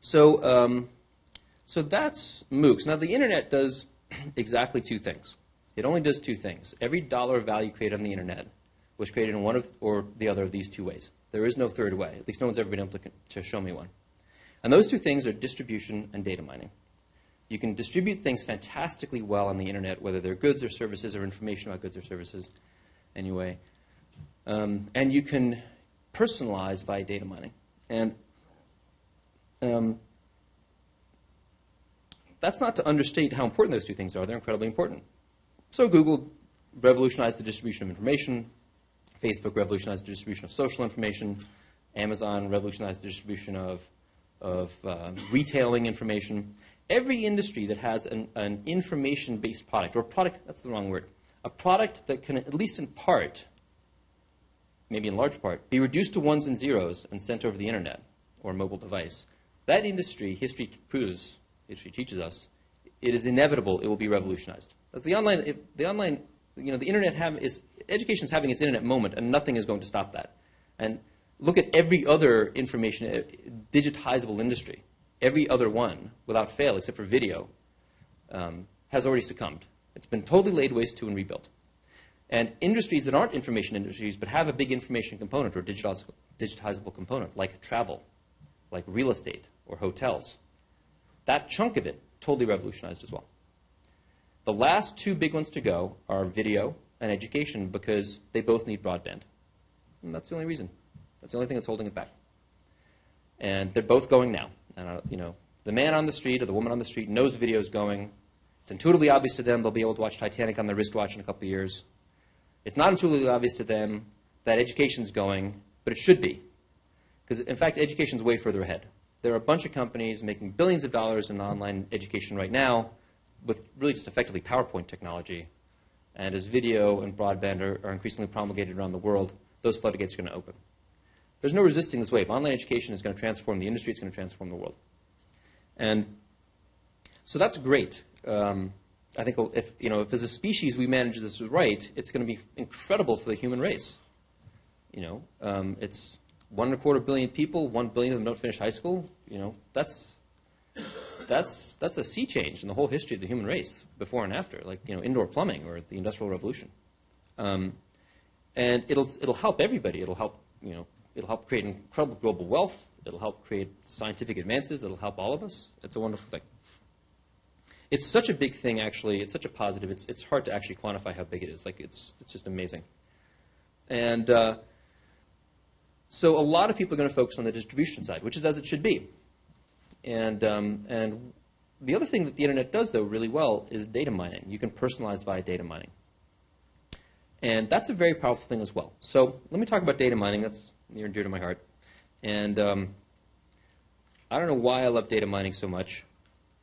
so, um, so that's MOOCs. Now, the internet does exactly two things. It only does two things. Every dollar of value created on the internet was created in one of, or the other of these two ways. There is no third way. At least no one's ever been able to, to show me one. And those two things are distribution and data mining. You can distribute things fantastically well on the internet, whether they're goods or services or information about goods or services, anyway. Um, and you can personalize via data mining. And um, that's not to understate how important those two things are. They're incredibly important. So Google revolutionized the distribution of information. Facebook revolutionized the distribution of social information. Amazon revolutionized the distribution of, of uh, retailing information. Every industry that has an, an information-based product, or product, that's the wrong word, a product that can, at least in part, maybe in large part, be reduced to ones and zeros and sent over the internet or a mobile device, that industry, history proves, history teaches us, it is inevitable it will be revolutionized. That's the online, the online, you know, the internet have, is, education is having its internet moment, and nothing is going to stop that. And look at every other information, uh, digitizable industry. Every other one, without fail, except for video, um, has already succumbed. It's been totally laid waste to and rebuilt. And industries that aren't information industries but have a big information component or digitizable component, like travel, like real estate or hotels, that chunk of it totally revolutionized as well. The last two big ones to go are video and education because they both need broadband. And that's the only reason. That's the only thing that's holding it back. And they're both going now. And, uh, you know, the man on the street or the woman on the street knows video is going. It's intuitively obvious to them they'll be able to watch Titanic on their wristwatch in a couple years. It's not intuitively obvious to them that education is going, but it should be. Because, in fact, education is way further ahead. There are a bunch of companies making billions of dollars in online education right now with really just effectively PowerPoint technology. And as video and broadband are, are increasingly promulgated around the world, those floodgates are going to open. There's no resisting this wave. Online education is going to transform the industry. It's going to transform the world. And so that's great. Um, I think if, you know, if as a species we manage this right, it's going to be incredible for the human race. You know, um, it's one and a quarter billion people, one billion of them don't finish high school. You know, that's that's that's a sea change in the whole history of the human race, before and after, like you know, indoor plumbing or the Industrial Revolution. Um, and it'll it'll help everybody. It'll help you know, it'll help create incredible global wealth. It'll help create scientific advances. It'll help all of us. It's a wonderful thing. It's such a big thing, actually. It's such a positive. It's it's hard to actually quantify how big it is. Like it's it's just amazing. And uh, so a lot of people are going to focus on the distribution side, which is as it should be. And, um, and the other thing that the internet does, though, really well is data mining. You can personalize via data mining. And that's a very powerful thing as well. So let me talk about data mining. That's near and dear to my heart. And um, I don't know why I love data mining so much.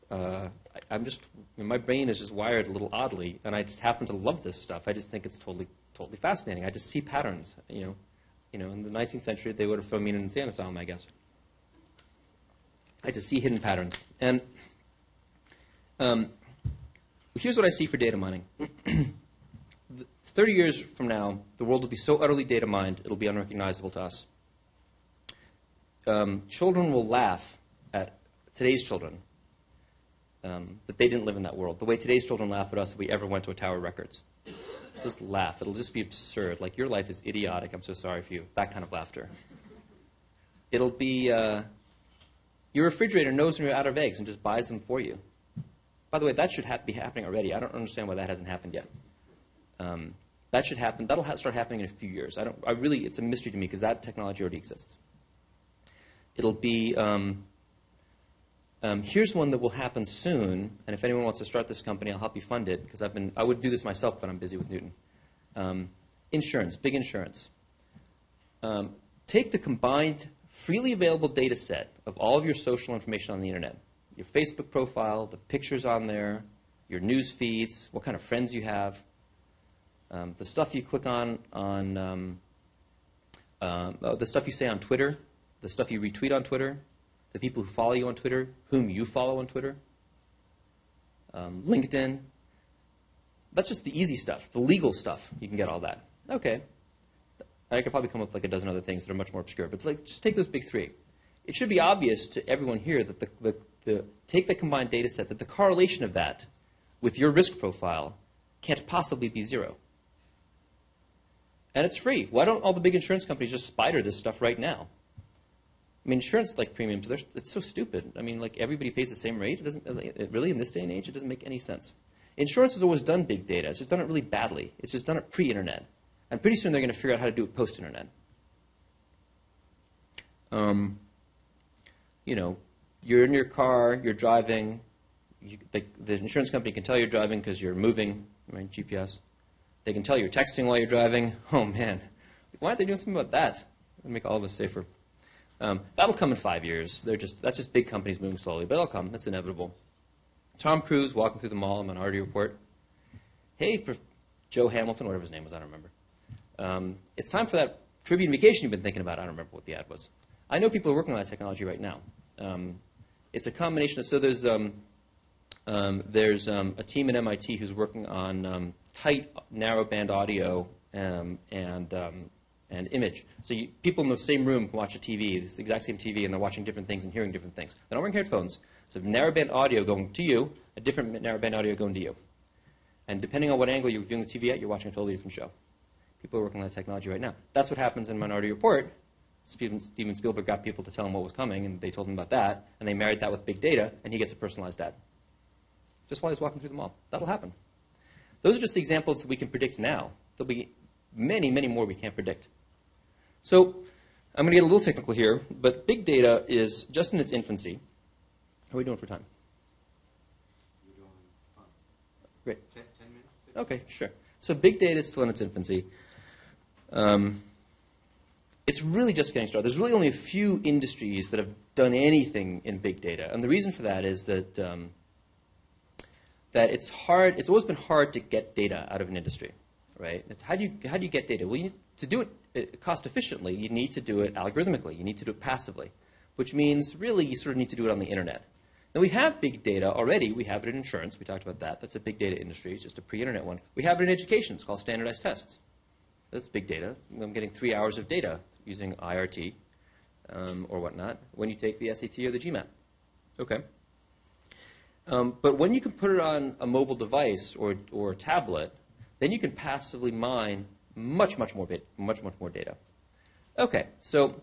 Uh, I, am just, my brain is just wired a little oddly, and I just happen to love this stuff. I just think it's totally, totally fascinating. I just see patterns, you know. You know, in the 19th century, they would have thrown me in an insane asylum, I guess. I just see hidden patterns. And um, here's what I see for data mining. 30 years from now, the world will be so utterly data mined, it'll be unrecognizable to us. Um, children will laugh at today's children um, that they didn't live in that world. The way today's children laugh at us if we ever went to a Tower Records. Just laugh. It'll just be absurd. Like, your life is idiotic. I'm so sorry for you. That kind of laughter. It'll be uh, your refrigerator knows when you're out of eggs and just buys them for you. By the way, that should ha- be happening already. I don't understand why that hasn't happened yet. Um, that should happen. That'll ha- start happening in a few years. I don't. I really, it's a mystery to me because that technology already exists. It'll be. Um, um, here's one that will happen soon, and if anyone wants to start this company, I'll help you fund it because I've been. I would do this myself, but I'm busy with Knewton. Um, insurance, big insurance. Um, take the combined freely available data set of all of your social information on the internet your Facebook profile, the pictures on there, your news feeds, what kind of friends you have, um, the stuff you click on on um, uh, the stuff you say on Twitter, the stuff you retweet on Twitter, the people who follow you on Twitter, whom you follow on Twitter, um, LinkedIn. That's just the easy stuff, the legal stuff. You can get all that. Okay, I could probably come up with like a dozen other things that are much more obscure, but like, just take those big three. It should be obvious to everyone here that the, the, the, take the combined data set, that the correlation of that with your risk profile can't possibly be zero. And it's free. Why don't all the big insurance companies just spider this stuff right now? I mean, insurance like premiums, it's so stupid. I mean, like everybody pays the same rate. It doesn't it really in this day and age, it doesn't make any sense. Insurance has always done big data. It's just done it really badly. It's just done it pre-internet. And pretty soon they're going to figure out how to do it post-internet. Um, you know, you're in your car, you're driving. You, the, the insurance company can tell you're driving because you're moving, right? GPS. They can tell you're texting while you're driving. Oh man, why aren't they doing something about that? It'll make all of us safer. Um, that'll come in five years. They're just that's just big companies moving slowly, but it'll come. That's inevitable. Tom Cruise walking through the mall in Minority Report. Hey, Joe Hamilton, whatever his name was, I don't remember. Um, it's time for that Caribbean vacation you've been thinking about. I don't remember what the ad was. I know people are working on that technology right now. Um, it's a combination of, so there's, um, um there's um, a team at MIT who's working on tight narrowband audio and, and image. So you, people in the same room can watch a TV, this exact same TV, and they're watching different things and hearing different things. They're not wearing headphones. So narrowband audio going to you, a different narrowband audio going to you. And depending on what angle you're viewing the TV at, you're watching a totally different show. People are working on that technology right now. That's what happens in Minority Report. Steven, Steven Spielberg got people to tell him what was coming, and they told him about that, and they married that with big data, and he gets a personalized ad. Just while he's walking through the mall. That'll happen. Those are just the examples that we can predict now. There'll be many, many more we can't predict. So I'm going to get a little technical here, but big data is just in its infancy. How are we doing for time? We're doing fine. Great. Ten, ten minutes? Okay, sure. So big data is still in its infancy. Um, it's really just getting started. There's really only a few industries that have done anything in big data, and the reason for that is that um, that it's hard. It's always been hard to get data out of an industry, right? It's how do you how do you get data? Well, you need to do it uh, cost efficiently. You need to do it algorithmically. You need to do it passively, which means really you sort of need to do it on the internet. Now, we have big data already. We have it in insurance. We talked about that. That's a big data industry. It's just a pre-internet one. We have it in education. It's called standardized tests. That's big data. I'm getting three hours of data using IRT um, or whatnot when you take the SAT or the GMAT. Okay. Um, but when you can put it on a mobile device or, or a tablet, then you can passively mine much, much more, much, much more data. Okay, so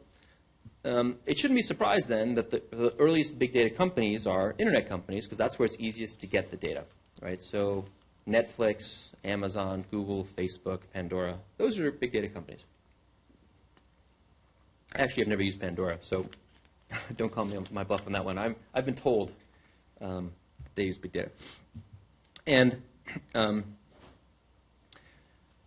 um, it shouldn't be surprised then that the, the earliest big data companies are internet companies because that's where it's easiest to get the data, right? So Netflix, Amazon, Google, Facebook, Pandora, those are big data companies. Actually, I've never used Pandora, so don't call me on my bluff on that one. I'm, I've been told um, they use big data. And um,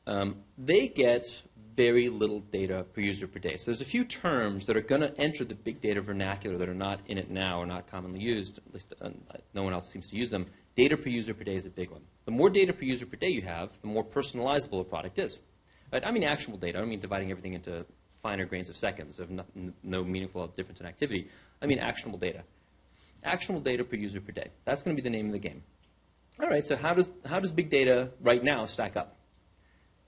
um, they get very little data per user per day. So there's a few terms that are going to enter the big data vernacular that are not in it now or not commonly used. At least uh, no one else seems to use them. Data per user per day is a big one. The more data per user per day you have, the more personalizable a product is. Right? I mean actionable data. I don't mean dividing everything into finer grains of seconds of no, no meaningful difference in activity. I mean actionable data. Actionable data per user per day. That's going to be the name of the game. All right, so how does, how does big data right now stack up?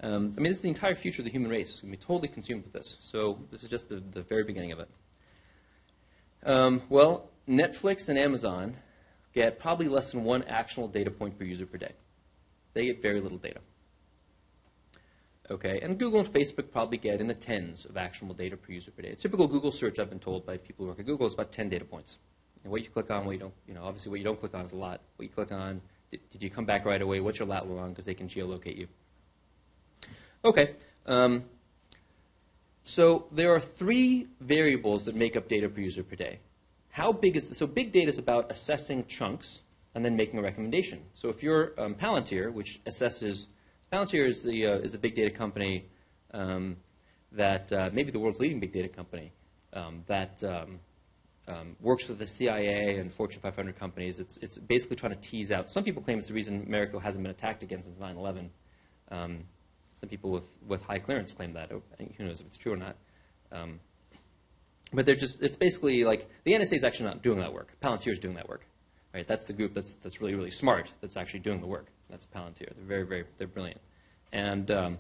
Um, I mean, this is the entire future of the human race. It's going to be totally consumed with this. So this is just the, the very beginning of it. Um, well, Netflix and Amazon get probably less than one actionable data point per user per day. They get very little data. Okay, and Google and Facebook probably get in the tens of actionable data per user per day. A typical Google search, I've been told by people who work at Google, is about 10 data points. And what you click on, what you don't, you know, obviously what you don't click on is a lot. What you click on, did, did you come back right away? What's your lat long? Because they can geolocate you. Okay. Um, so there are three variables that make up data per user per day. How big is the, so big data is about assessing chunks and then making a recommendation. So if you're um, Palantir, which assesses Palantir is the uh, is a big data company um, that uh, maybe the world's leading big data company um, that um, um, works with the CIA and Fortune 500 companies. It's it's basically trying to tease out. Some people claim it's the reason America hasn't been attacked again since 9/11. Some people with, with high clearance claim that. Oh, who knows if it's true or not. Um, but they're just, it's basically like the NSA is actually not doing that work. Palantir is doing that work. Right? That's the group that's, that's really, really smart that's actually doing the work. That's Palantir. They're very, very, they're brilliant. And um,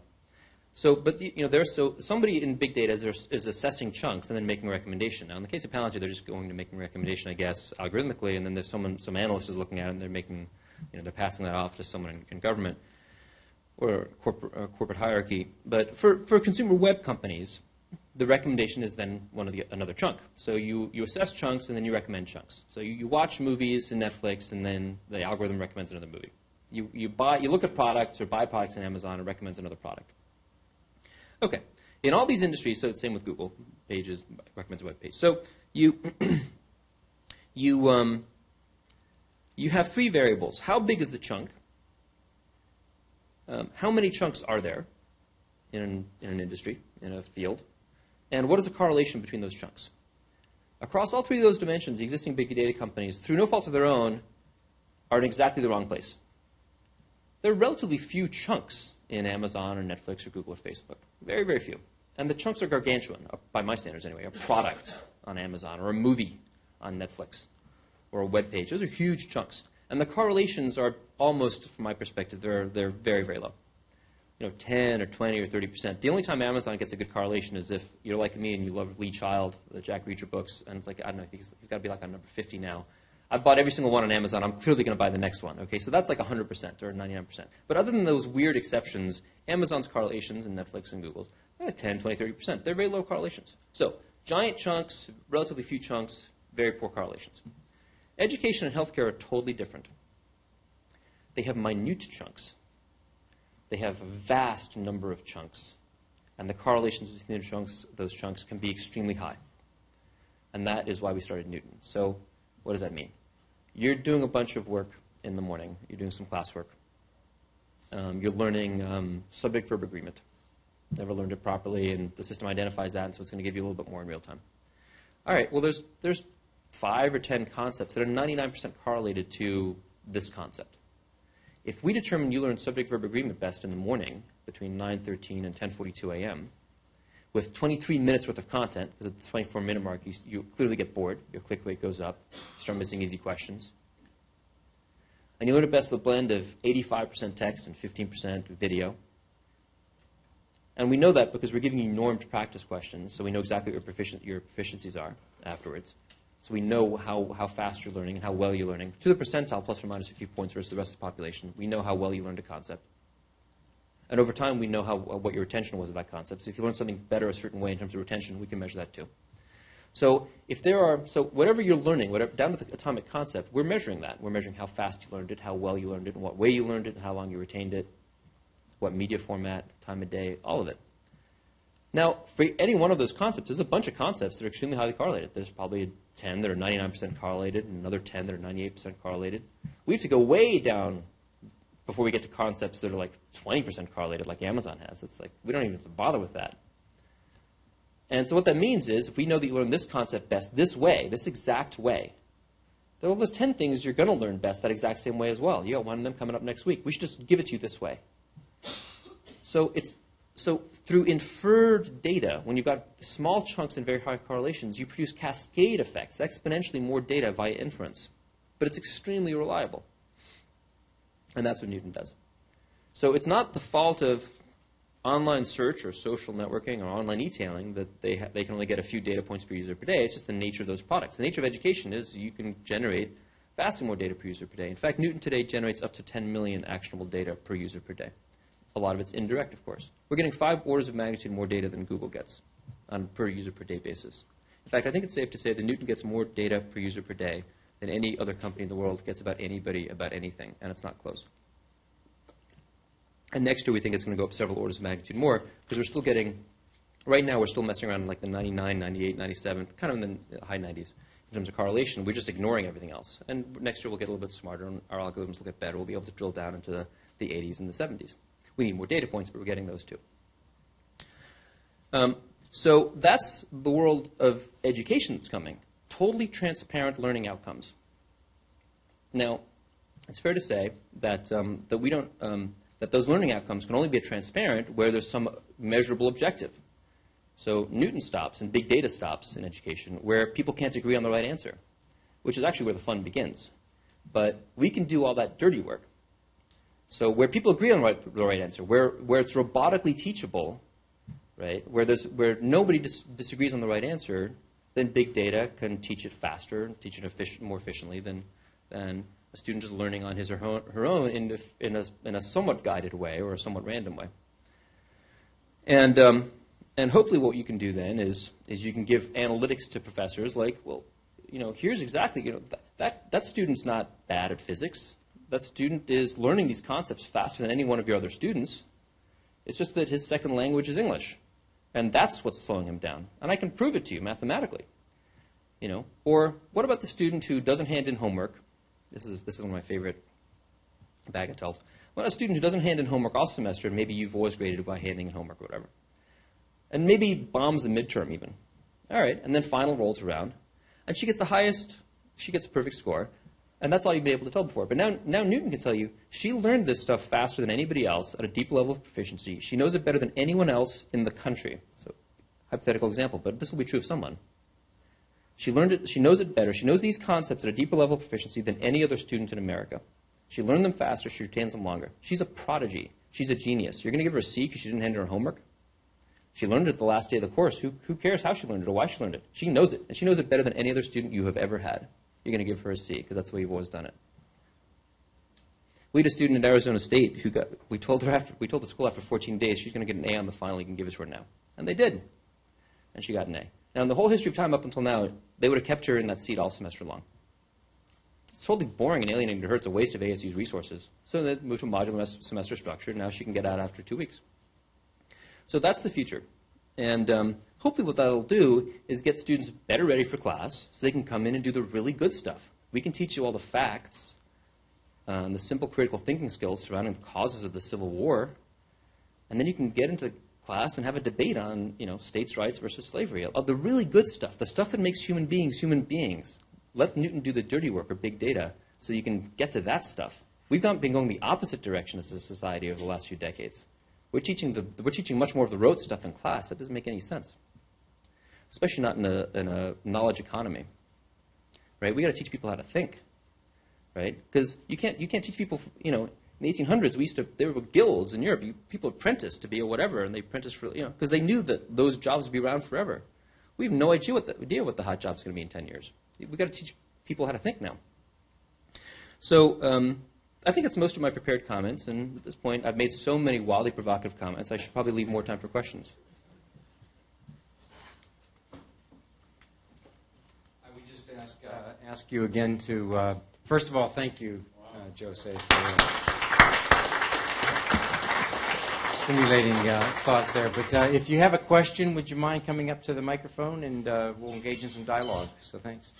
so, but you know, there's so somebody in big data is, is, assessing chunks and then making a recommendation. Now, in the case of Palantir, they're just going to making a recommendation, I guess, algorithmically, and then there's someone, some analyst is looking at it, and they're making, you know, they're passing that off to someone in, in government or corporate, uh, corporate hierarchy. But for, for consumer web companies, the recommendation is then one of the another chunk. So you, you assess chunks and then you recommend chunks. So you, you watch movies in Netflix and then the algorithm recommends another movie. You, you, buy, you look at products or buy products in Amazon and recommends another product. Okay. In all these industries, so it's same with Google, pages, recommends a web page. So you, you, um, you have three variables. How big is the chunk? Um, how many chunks are there in an, in an industry, in a field? And what is the correlation between those chunks? Across all three of those dimensions, the existing big data companies, through no fault of their own, are in exactly the wrong place. There are relatively few chunks in Amazon or Netflix or Google or Facebook. Very, very few. And the chunks are gargantuan, by my standards anyway. A product on Amazon or a movie on Netflix or a web page. Those are huge chunks. And the correlations are almost, from my perspective, they're, they're very, very low. You know, 10 or 20 or 30 percent. The only time Amazon gets a good correlation is if you're like me and you love Lee Child, the Jack Reacher books, and it's like, I don't know, he's, he's got to be like on number 50 now. I bought every single one on Amazon. I'm clearly going to buy the next one. Okay, so that's like 100% or 99%. But other than those weird exceptions, Amazon's correlations and Netflix and Google's, eh, 10, 20, 30%. They're very low correlations. So giant chunks, relatively few chunks, very poor correlations. Education and healthcare are totally different. They have minute chunks. They have a vast number of chunks. And the correlations between the chunks, those chunks can be extremely high. And that is why we started Knewton. So what does that mean? You're doing a bunch of work in the morning. You're doing some classwork. Um, you're learning um, subject-verb agreement. Never learned it properly, and the system identifies that, and so it's going to give you a little bit more in real time. All right, well, there's, there's five or ten concepts that are 99% correlated to this concept. If we determine you learn subject-verb agreement best in the morning between 9.13 and 10.42 a.m., with 23 minutes worth of content, because at the 24-minute mark, you, you, clearly get bored. Your click rate goes up. You start missing easy questions. And you learn it best with a blend of 85% text and 15% video. And we know that because we're giving you normed practice questions, so we know exactly what your, proficien- your proficiencies are afterwards. So we know how, how fast you're learning and how well you're learning. To the percentile, plus or minus a few points versus the rest of the population. We know how well you learned a concept. And over time, we know how, uh, what your retention was of that concept. So if you learn something better a certain way in terms of retention, we can measure that too. So if there are, so whatever you're learning, whatever, down to the atomic concept, we're measuring that. We're measuring how fast you learned it, how well you learned it, in what way you learned it, how long you retained it, what media format, time of day, all of it. Now, for any one of those concepts, there's a bunch of concepts that are extremely highly correlated. There's probably 10 that are 99% correlated, and another 10 that are 98% correlated. We have to go way down before we get to concepts that are like 20% correlated, like Amazon has. It's like we don't even have to bother with that. And so what that means is, if we know that you learn this concept best this way, this exact way, then all those 10 things you're going to learn best that exact same way as well. You got one of them coming up next week. We should just give it to you this way. So it's so through inferred data, when you've got small chunks and very high correlations, you produce cascade effects, exponentially more data via inference. But it's extremely reliable. And that's what Knewton does. So it's not the fault of online search or social networking or online e-tailing that they, they can only get a few data points per user per day. It's just the nature of those products. The nature of education is you can generate vastly more data per user per day. In fact, Knewton today generates up to 10 million actionable data per user per day. A lot of it's indirect, of course. We're getting five orders of magnitude more data than Google gets on per user per day basis. In fact, I think it's safe to say that Knewton gets more data per user per day than any other company in the world gets about anybody about anything, and it's not close. And next year, we think it's going to go up several orders of magnitude more because we're still getting, right now, we're still messing around in like the 99, 98, 97, kind of in the high 90s in terms of correlation. We're just ignoring everything else. And next year, we'll get a little bit smarter, and our algorithms will get better. We'll be able to drill down into the, the 80s and the 70s. We need more data points, but we're getting those too. Um, so that's the world of education that's coming. Totally transparent learning outcomes. Now, it's fair to say that, um, that we don't, um, that those learning outcomes can only be transparent where there's some measurable objective. So Knewton stops and big data stops in education where people can't agree on the right answer, which is actually where the fun begins. But we can do all that dirty work. So where people agree on the right, the right answer, where, where it's robotically teachable, right, where, there's, where nobody dis- disagrees on the right answer, then big data can teach it faster, teach it efficient, more efficiently than, than a student just learning on his or her own in, in, a, in a somewhat guided way or a somewhat random way. And, um, and hopefully what you can do then is, is you can give analytics to professors like, well, you know, here's exactly, you know, that, that, that student's not bad at physics. That student is learning these concepts faster than any one of your other students. It's just that his second language is English. And that's what's slowing him down. And I can prove it to you mathematically. You know, or what about the student who doesn't hand in homework this is, this is one of my favorite bagatelles. Well, a student who doesn't hand in homework all semester, and maybe you've always graded by handing in homework or whatever, and maybe bombs the midterm even. All right, and then final rolls around, and she gets the highest, she gets a perfect score, and that's all you'd be able to tell before. But now, now Knewton can tell you she learned this stuff faster than anybody else at a deep level of proficiency. She knows it better than anyone else in the country. So, hypothetical example, but this will be true of someone. She learned it, she knows it better. She knows these concepts at a deeper level of proficiency than any other student in America. She learned them faster, she retains them longer. She's a prodigy. She's a genius. You're going to give her a C because she didn't hand her homework? She learned it the last day of the course. Who, who cares how she learned it or why she learned it? She knows it, and she knows it better than any other student you have ever had. You're going to give her a C because that's the way you've always done it. We had a student at Arizona State who got, we told her after, we told the school after 14 days she's going to get an A on the final, you can give it to her now. And they did. And she got an A. Now, in the whole history of time up until now, they would have kept her in that seat all semester long. It's totally boring and alienating to her. It's a waste of ASU's resources. So they moved to a modular semester structure. Now she can get out after two weeks. So that's the future. And um, hopefully, what that'll do is get students better ready for class so they can come in and do the really good stuff. We can teach you all the facts uh, and the simple critical thinking skills surrounding the causes of the Civil War. And then you can get into class and have a debate on you know, states' rights versus slavery. Of the really good stuff, the stuff that makes human beings human beings. Let Knewton do the dirty work or big data so you can get to that stuff. We've been going the opposite direction as a society over the last few decades. We're teaching, the, we're teaching much more of the rote stuff in class. That doesn't make any sense, especially not in a, in a knowledge economy. Right? We got to teach people how to think. Right? Because you can't, you can't teach people, you know, in the 1800s, we used to, there were guilds in Europe. You, people apprenticed to be a whatever, and they apprenticed for, you know, because they knew that those jobs would be around forever. We have no idea what the, idea what the hot job's going to be in 10 years. we've got to teach people how to think now. So um, I think that's most of my prepared comments, and at this point, I've made so many wildly provocative comments, I should probably leave more time for questions. I would just ask, uh, ask you again to, uh, first of all, thank you, uh, Jose, for uh, stimulating uh, thoughts there. But uh, if you have a question, would you mind coming up to the microphone and uh, we'll engage in some dialogue? So thanks.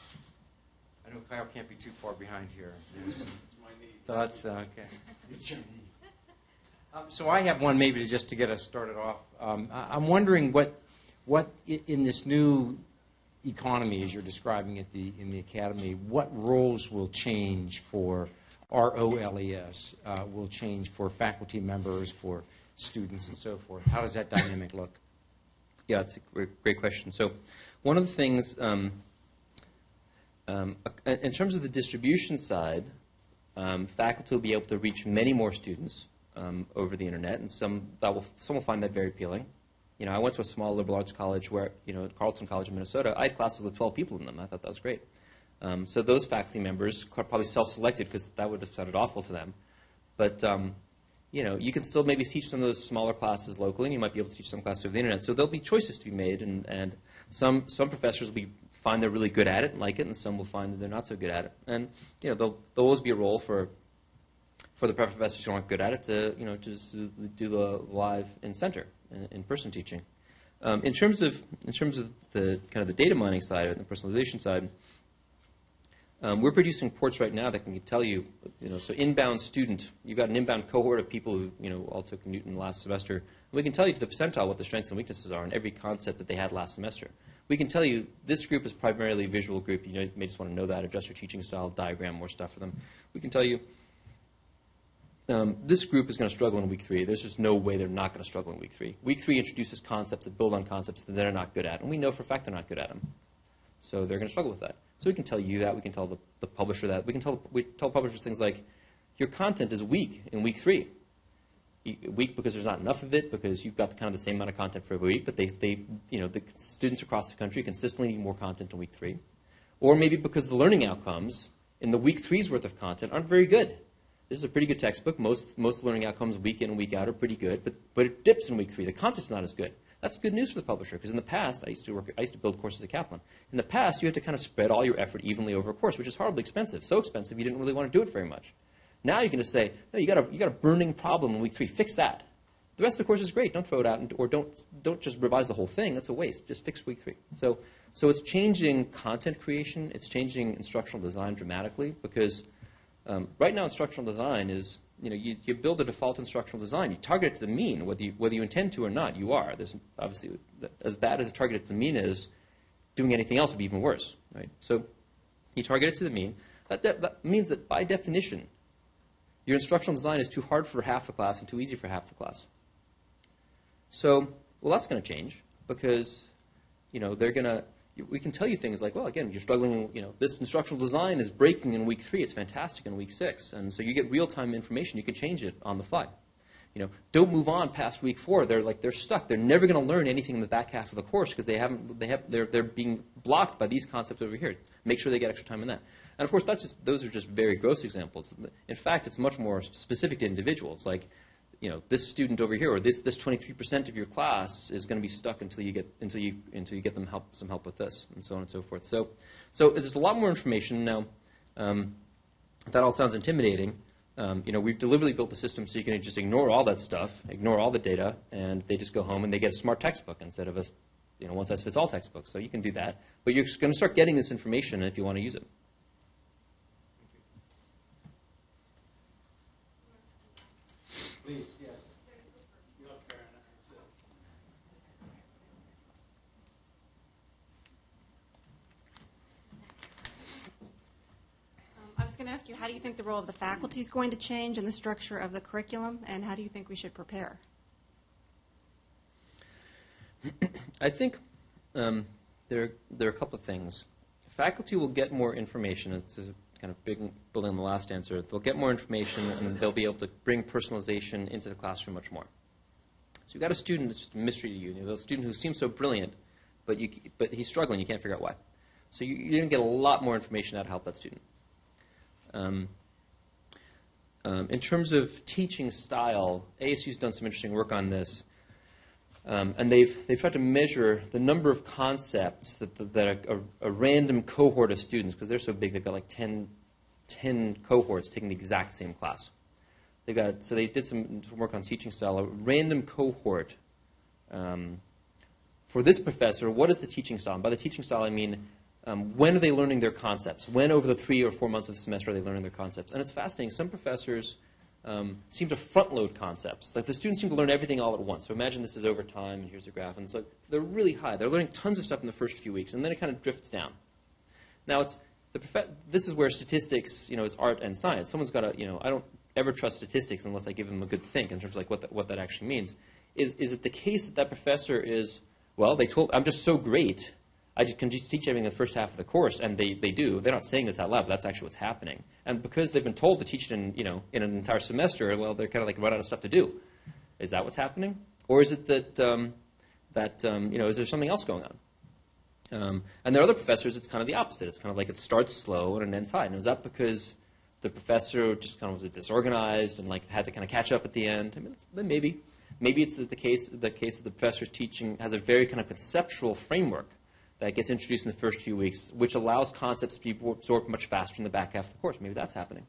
I know Kyle can't be too far behind here. Thoughts? Uh, Okay. It's your needs. Um, so I have one maybe to just to get us started off. Um, I, I'm wondering what, what in this new economy, as you're describing it the, in the academy, what roles will change for ROLES, uh, will change for faculty members, for students, and so forth? How does that dynamic look? Yeah, it's a great, great question. So, one of the things, um, um, uh, in terms of the distribution side, um, faculty will be able to reach many more students um, over the internet, and some that will some will find that very appealing. You know, I went to a small liberal arts college where, you know, at Carleton College in Minnesota, I had classes with 12 people in them. I thought that was great. Um, so those faculty members probably self-selected because that would have sounded awful to them. But um, you know, you can still maybe teach some of those smaller classes locally, and you might be able to teach some classes over the internet. So there'll be choices to be made, and, and some some professors will be find they're really good at it and like it, and some will find that they're not so good at it. And you know, there'll, there'll always be a role for for the professors who aren't good at it to you know to just do the live in center in person teaching. Um, in terms of in terms of the kind of the data mining side and the personalization side. Um, we're producing reports right now that can tell you, you know, so inbound student, you've got an inbound cohort of people who, you know, all took Knewton last semester. And we can tell you to the percentile what the strengths and weaknesses are in every concept that they had last semester. We can tell you this group is primarily a visual group. You, know, you may just want to know that, adjust your teaching style, diagram more stuff for them. We can tell you um, this group is going to struggle in week three. There's just no way they're not going to struggle in week three. Week three introduces concepts that build on concepts that they're not good at, and we know for a fact they're not good at them. So they're going to struggle with that. So we can tell you that. We can tell the, the publisher that. We can tell we tell publishers things like, your content is weak in week three. Weak because there's not enough of it, because you've got kind of the same amount of content for every week, but they, they you know, the students across the country consistently need more content in week three. Or maybe because the learning outcomes in the week three's worth of content aren't very good. This is a pretty good textbook. Most, most learning outcomes week in and week out are pretty good, but, but it dips in week three. The content's not as good. That's good news for the publisher because in the past, I used to work, I used to build courses at Kaplan. In the past, you had to kind of spread all your effort evenly over a course, which is horribly expensive. So expensive, you didn't really want to do it very much. Now you can just say, no, you got a, you got a burning problem in week three. Fix that. The rest of the course is great. Don't throw it out, and, or don't, don't just revise the whole thing. That's a waste. Just fix week three. So, so it's changing content creation. It's changing instructional design dramatically because um, right now instructional design is you know, you, you, build a default instructional design. You target it to the mean, whether you, whether you intend to or not. You are. There's obviously as bad as a target to the mean is, doing anything else would be even worse, right? So you target it to the mean. That, de- that means that by definition, your instructional design is too hard for half the class and too easy for half the class. So, well, that's going to change because, you know, they're going to we can tell you things like, well, again, you're struggling, you know, this instructional design is breaking in week three. It's fantastic in week six. And so you get real-time information. You can change it on the fly. You know, don't move on past week four. They're like, they're stuck. They're never going to learn anything in the back half of the course because they haven't, they have, they're, they're being blocked by these concepts over here. Make sure they get extra time in that. And of course, that's just, those are just very gross examples. In fact, it's much more specific to individuals. Like, you know, this student over here or this, this 23% of your class is going to be stuck until you get, until you, until you get them help, some help with this, and so on and so forth. So, so there's a lot more information. Now, um, that all sounds intimidating. Um, you know, we've deliberately built the system so you can just ignore all that stuff, ignore all the data, and they just go home and they get a smart textbook instead of a, you know, one-size-fits-all textbook. So you can do that. But you're going to start getting this information if you want to use it. Please, yes. Um, I was going to ask you, how do you think the role of the faculty is going to change in the structure of the curriculum, and how do you think we should prepare? I think um, there, there are a couple of things. Faculty will get more information. It's a kind of big, building on the last answer. They'll get more information, and they'll be able to bring personalization into the classroom much more. So you've got a student that's just a mystery to you. You have a student who seems so brilliant, but, you, but he's struggling. You can't figure out why. So you, you're going to get a lot more information out to help that student. Um, um, in terms of teaching style, ASU's done some interesting work on this. Um, and they've, they've tried to measure the number of concepts that, that a, a, a random cohort of students, because they're so big, they've got like 10, 10 cohorts taking the exact same class. They've got, so they did some, some work on teaching style. A random cohort um, for this professor, what is the teaching style? And by the teaching style, I mean um, when are they learning their concepts? When over the three or four months of the semester are they learning their concepts? And it's fascinating. Some professors um, seem to front load concepts. Like the students seem to learn everything all at once. So imagine this is over time, and here's a graph. And so they're really high. They're learning tons of stuff in the first few weeks, and then it kind of drifts down. Now, it's, the this is where statistics, you know, is art and science. Someone's got to, you know, I don't ever trust statistics unless I give them a good think in terms of like what, that what that actually means. Is, is it the case that that professor is, well, they told, I'm just so great I just can just teach everything in the first half of the course, and they, they do. They're not saying this out loud, but that's actually what's happening. And because they've been told to teach it in, you know, in an entire semester, well, they're kind of like run out of stuff to do. Is that what's happening? Or is it that, um, that um, you know, is there something else going on? Um, and there are other professors, it's kind of the opposite. It's kind of like it starts slow and it ends high. And is that because the professor just kind of was disorganized and like had to kind of catch up at the end? I mean, maybe. Maybe it's the case, the case that the professor's teaching has a very kind of conceptual framework that gets introduced in the first few weeks, which allows concepts to be absorbed much faster in the back half of the course. Maybe that's happening.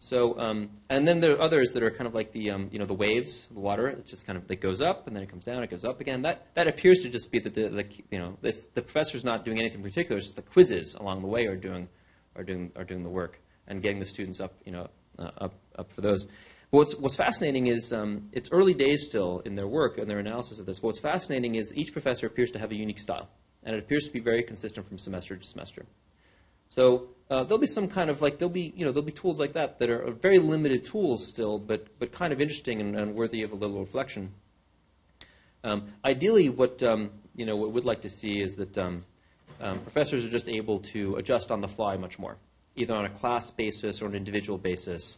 So, um, and then there are others that are kind of like the, um, you know, the waves, the water. It just kind of it goes up and then it comes down. It goes up again. That that appears to just be that the, the you know it's, the professor's not doing anything particular. It's just the quizzes along the way are doing are doing are doing the work and getting the students up you know uh, up up for those. But what's what's fascinating is um, it's early days still in their work and their analysis of this. What's fascinating is each professor appears to have a unique style and it appears to be very consistent from semester to semester. So uh, there'll be some kind of like there'll be you know there'll be tools like that that are very limited tools still, but but kind of interesting and, and worthy of a little reflection. Um, ideally, what um, you know what we'd like to see is that um, um, professors are just able to adjust on the fly much more, either on a class basis or an individual basis.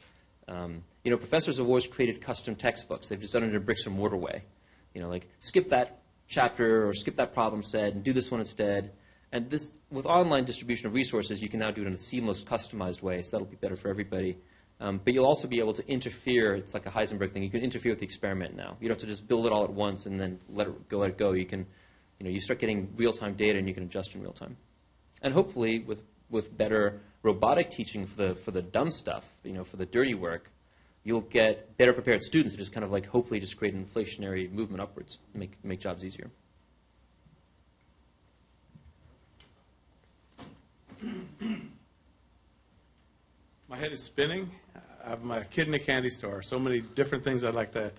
Um, you know, professors have always created custom textbooks. They've just done it in a bricks and mortar way. You know, like skip that chapter or skip that problem set and do this one instead. And this, with online distribution of resources, you can now do it in a seamless, customized way, so that'll be better for everybody. Um, but you'll also be able to interfere. It's like a Heisenberg thing. You can interfere with the experiment now. You don't have to just build it all at once and then let it go. Let it go. You can, you know, you start getting real-time data and you can adjust in real time. And hopefully, with with better robotic teaching for the for the dumb stuff, you know, for the dirty work, you'll get better prepared students who just kind of like hopefully just create an inflationary movement upwards, make, make jobs easier. My head is spinning. I have my kid in a candy store. So many different things I'd like to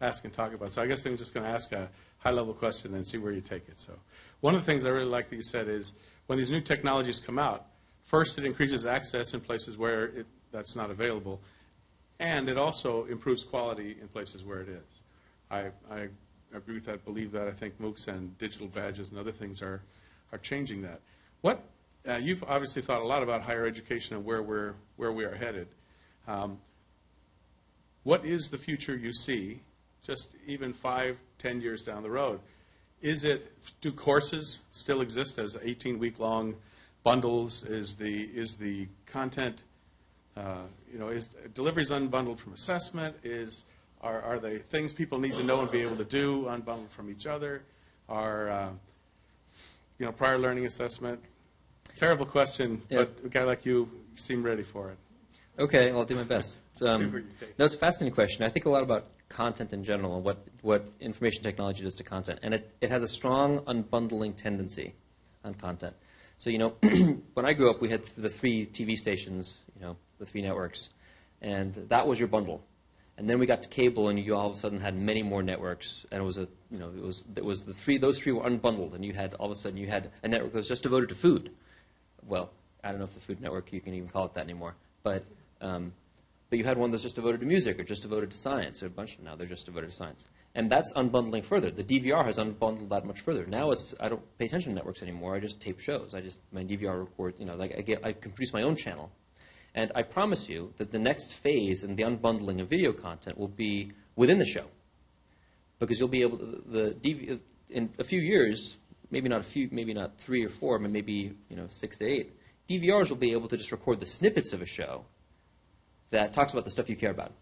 ask and talk about. So I guess I'm just going to ask a high level question and see where you take it. So, one of the things I really like that you said is when these new technologies come out, first it increases access in places where it, that's not available. And it also improves quality in places where it is. I, I agree with that, believe that. I think MOOCs and digital badges and other things are, are changing that. What, uh, you've obviously thought a lot about higher education and where, we're, where we are headed. Um, what is the future you see, just even five, ten years down the road? Is it, do courses still exist as 18 week long bundles? Is the, is the content uh, you know, is deliveries unbundled from assessment? Is are, are they things people need to know and be able to do unbundled from each other? Are uh, you know prior learning assessment? Terrible question, Yeah. but a guy like you seem ready for it. Okay, I'll do my best. It's, um, no, it's a fascinating question. I think a lot about content in general and what, what information technology does to content. And it, it has a strong unbundling tendency on content. So, you know, when I grew up, we had the three TV stations, you know, the three networks, and that was your bundle. And then we got to cable, and you all of a sudden had many more networks, and it was a, you know, it was, it was the three, those three were unbundled, and you had, all of a sudden, you had a network that was just devoted to food. Well, I don't know if the Food Network, you can even call it that anymore, but, um, but you had one that's just devoted to music or just devoted to science, or a bunch of now they're just devoted to science. And that's unbundling further. The DVR has unbundled that much further. Now it's I don't pay attention to networks anymore. I just tape shows. I just my DVR record. You know, like I get I can produce my own channel, and I promise you that the next phase in the unbundling of video content will be within the show, because you'll be able to the in a few years maybe not a few, maybe not three or four, but maybe you know six to eight. DVRs will be able to just record the snippets of a show that talks about the stuff you care about.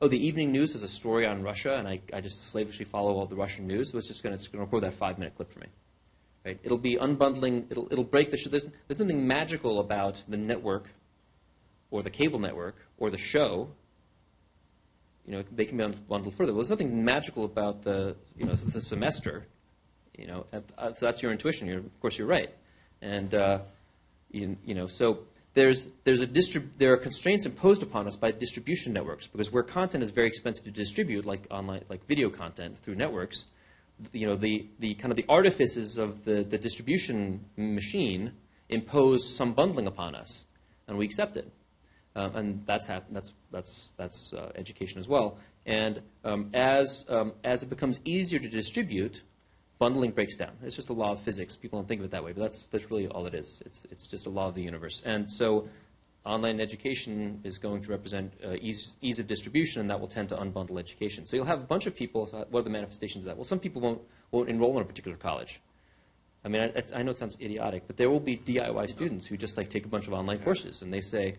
Oh, the evening news has a story on Russia, and I, I just slavishly follow all the Russian news, so it's just going to record that five minute clip for me. Right? It'll be unbundling, it'll, it'll break the. There's, there's nothing magical about the network or the cable network or the show. You know, they can be bundled further. Well, there's nothing magical about the, you know, the semester. You know, so that's your intuition. You're, of course, you're right. And, uh, you, you know, so there's, there's a distrib- there are constraints imposed upon us by distribution networks because where content is very expensive to distribute, like online, like video content through networks, you know, the, the kind of the artifices of the, the distribution machine impose some bundling upon us, and we accept it. Um, and that's, hap- that's, that's, that's uh, education as well. And um, as, um, as it becomes easier to distribute, bundling breaks down. It's just a law of physics. People don't think of it that way, but that's, that's really all it is. It's, it's just a law of the universe. And so online education is going to represent uh, ease, ease of distribution, and that will tend to unbundle education. So you'll have a bunch of people. So what are the manifestations of that? Well, some people won't, won't enroll in a particular college. I mean, I, I know it sounds idiotic, but there will be DIY students who just like take a bunch of online courses, and they say,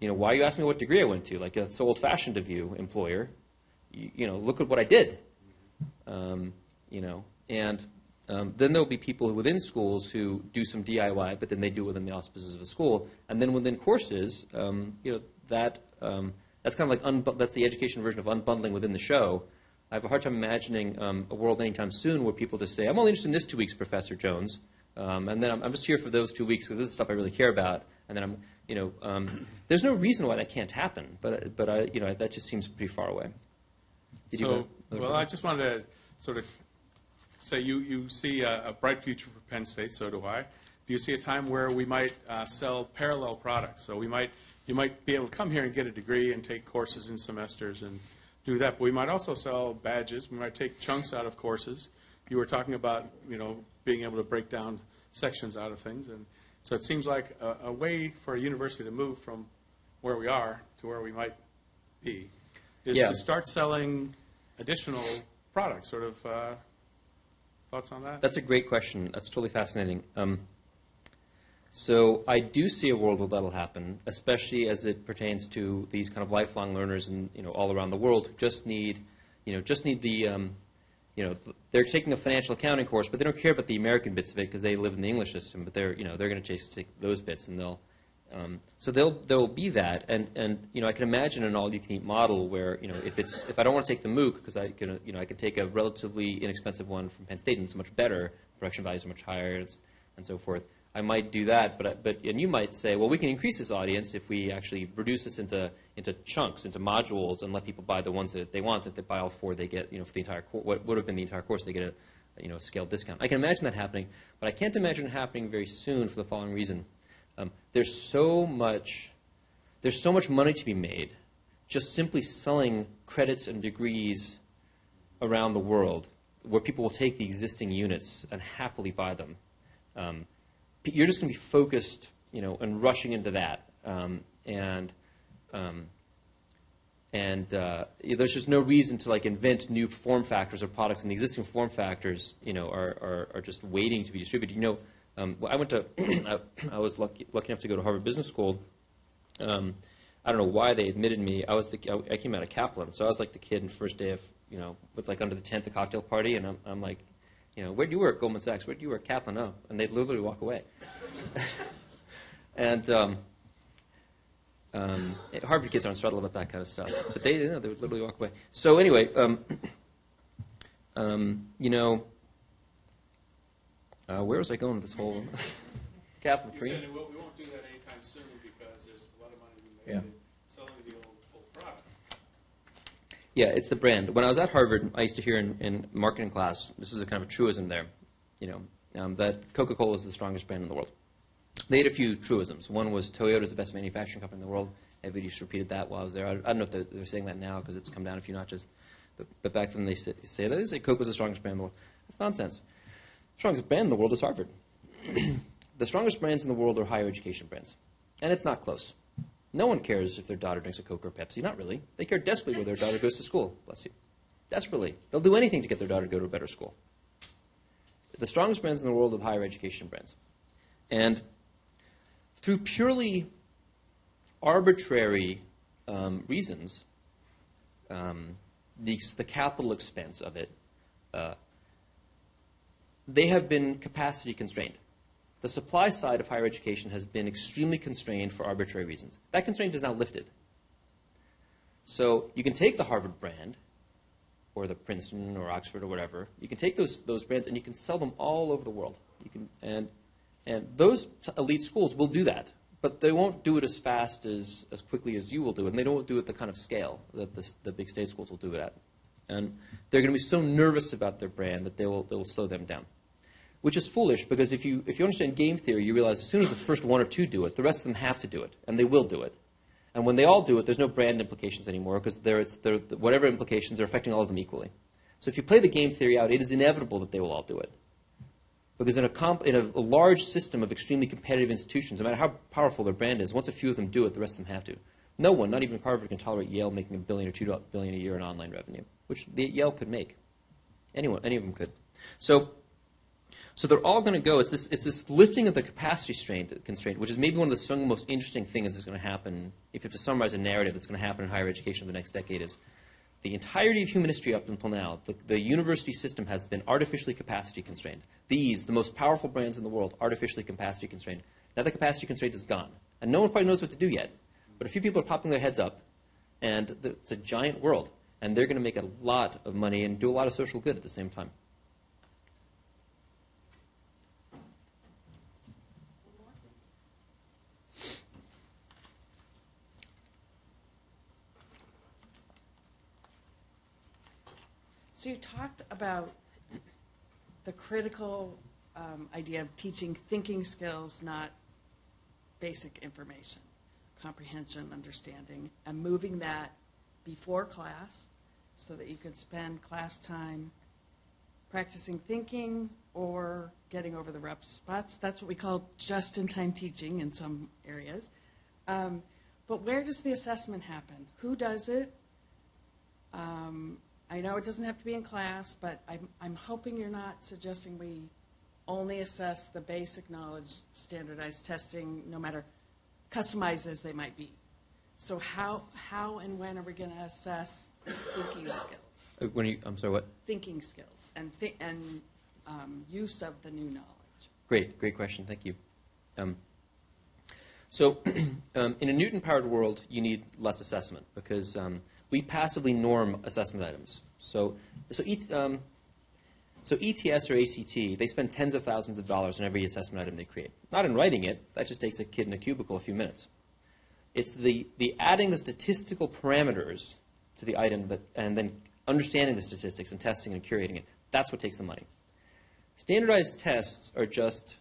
you know, why are you asking me what degree I went to? Like, it's so old-fashioned of you, employer. You, you know, look at what I did. Um, you know, and um, then there'll be people within schools who do some DIY, but then they do it within the auspices of a school. And then within courses, um, you know, that um, that's kind of like that's the education version of unbundling within the show. I have a hard time imagining um, a world anytime soon where people just say, "I'm only interested in this two weeks, Professor Jones," um, and then I'm, I'm just here for those two weeks because this is stuff I really care about. And then I'm, you know, um, there's no reason why that can't happen, but but I, you know, that just seems pretty far away. Did So, well? I just wanted to sort of say you, you see a, a bright future for Penn State, so do I. Do you see a time where we might uh, sell parallel products? So we might, you might be able to come here and get a degree and take courses in semesters and do that. But we might also sell badges. We might take chunks out of courses. You were talking about, you know, being able to break down sections out of things. And so it seems like a, a way for a university to move from where we are to where we might be is Yeah. to start selling additional products. Sort of uh, thoughts on that? That's a great question. That's totally fascinating. Um, so I do see a world where that'll happen, especially as it pertains to these kind of lifelong learners and you know all around the world who just need, you know, just need the, um, you know, they're taking a financial accounting course, but they don't care about the American bits of it because they live in the English system. But they're, you know, they're going to chase take those bits and they'll. Um, so they'll there will be that, and, and you know I can imagine an all-you-can-eat model where you know if it's if I don't want to take the MOOC because I can you know I can take a relatively inexpensive one from Penn State and it's much better, production values are much higher, and so forth. I might do that, but but and you might say, well, we can increase this audience if we actually reduce this into into chunks, into modules, and let people buy the ones that they want. If they buy all four, they get you know for the entire course, what would have been the entire course, they get a you know a scaled discount. I can imagine that happening, but I can't imagine it happening very soon for the following reason. Um, there's so much there's so much money to be made just simply selling credits and degrees around the world where people will take the existing units and happily buy them. Um, you're just going to be focused, you know, and rushing into that. Um, and um, and uh, there's just no reason to like invent new form factors or products, and the existing form factors, you know, are, are, are just waiting to be distributed. You know, um, I went to, I, I was lucky, lucky enough to go to Harvard Business School. Um, I don't know why they admitted me. I was the, I, I came out of Kaplan, so I was like the kid in first day of, you know, with like under the tent, the cocktail party, and I'm, I'm like, you know, where do you work? Goldman Sachs. Where do you work? Kaplan. Oh, and they'd literally walk away. and um, um, Harvard kids aren't subtle about that kind of stuff, but they, you know, they would literally walk away. So anyway, um, um, you know, uh, where was I going with this whole Kaplan You Korea? said we won't do that anytime soon because there's a lot of money to be made Yeah. in selling the old full product. Yeah, it's the brand. When I was at Harvard, I used to hear in, in marketing class, this is a kind of a truism there, you know, um, that Coca-Cola is the strongest brand in the world. They had a few truisms. One was Toyota is the best manufacturing company in the world. Everybody just repeated that while I was there. I, I don't know if they're, they're saying that now because it's come down a few notches. But, but back then they say, say that. They say Coke was the strongest brand in the world. That's nonsense. strongest brand in the world is Harvard. the strongest brands in the world are higher education brands. And it's not close. No one cares if their daughter drinks a Coke or Pepsi. Not really. They care desperately where their daughter goes to school. Bless you. Desperately. They'll do anything to get their daughter to go to a better school. the strongest brands in the world of higher education brands. And through purely arbitrary um, reasons, um, the, the capital expense of it, uh, they have been capacity constrained. The supply side of higher education has been extremely constrained for arbitrary reasons. That constraint is now lifted. So you can take the Harvard brand, or the Princeton or Oxford or whatever. You can take those, those brands and you can sell them all over the world. You can, and, and those elite schools will do that, but they won't do it as fast as, as quickly as you will do and they don't do it at the kind of scale that the, the big state schools will do it at. And they're going to be so nervous about their brand that they will, they will slow them down. Which is foolish because if you, if you understand game theory, you realize as soon as the first one or two do it, the rest of them have to do it, and they will do it. And when they all do it, there's no brand implications anymore because they're, they're, whatever implications are affecting all of them equally. So if you play the game theory out, it is inevitable that they will all do it. Because in a, comp, in a, a large system of extremely competitive institutions, no matter how powerful their brand is, once a few of them do it, the rest of them have to. No one, not even Harvard, can tolerate Yale making a billion or two billion a year in online revenue, which the, Yale could make. Anyone, any of them could. So so they're all going to go. It's this, it's this lifting of the capacity strain, constraint, which is maybe one of the single most interesting things that's going to happen. If you have to summarize a narrative that's going to happen in higher education in the next decade, is the entirety of human history up until now, the, the university system has been artificially capacity constrained. These, the most powerful brands in the world, artificially capacity constrained. Now the capacity constraint is gone, and no one probably knows what to do yet. But a few people are popping their heads up, and the, it's a giant world, and they're going to make a lot of money and do a lot of social good at the same time. So you talked about the critical um, idea of teaching thinking skills, not basic information, comprehension, understanding, and moving that before class so that you could spend class time practicing thinking or getting over the rough spots. That's what we call just-in-time teaching in some areas. Um, but where does the assessment happen? Who does it? Um, I know it doesn't have to be in class, but I'm, I'm hoping you're not suggesting we only assess the basic knowledge, standardized testing, no matter customized as they might be. So how, how and when are we going to assess thinking skills? Uh, When you, I'm sorry, what? Thinking skills and, thi- and um, use of the new knowledge. Great, great question. Thank you. Um, so, um, in a Knewton-powered world, you need less assessment because um, we passively norm assessment items. So, so, et, um, so ETS or ACT, they spend tens of thousands of dollars on every assessment item they create. Not in writing it. That just takes a kid in a cubicle a few minutes. It's the, the adding the statistical parameters to the item that, and then understanding the statistics and testing and curating it. That's what takes the money. Standardized tests are just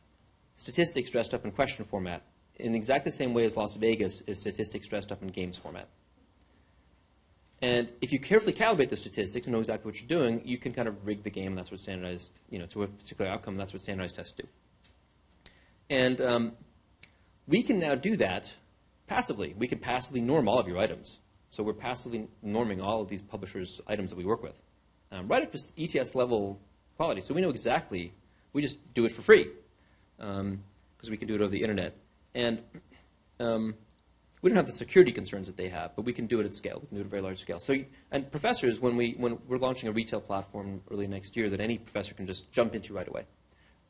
statistics dressed up in question format in exactly the same way as Las Vegas is statistics dressed up in games format. And if you carefully calibrate the statistics and know exactly what you're doing, you can kind of rig the game. That's what standardized, you know, to a particular outcome. That's what standardized tests do. And um, we can now do that passively. We can passively norm all of your items. So we're passively norming all of these publishers' items that we work with, um, right up to ETS level quality. So we know exactly. We just do it for free because um, we can do it over the internet. And um, we don't have the security concerns that they have, but we can do it at scale. We can do it at a very large scale. So, and professors, when we when we're launching a retail platform early next year, that any professor can just jump into right away,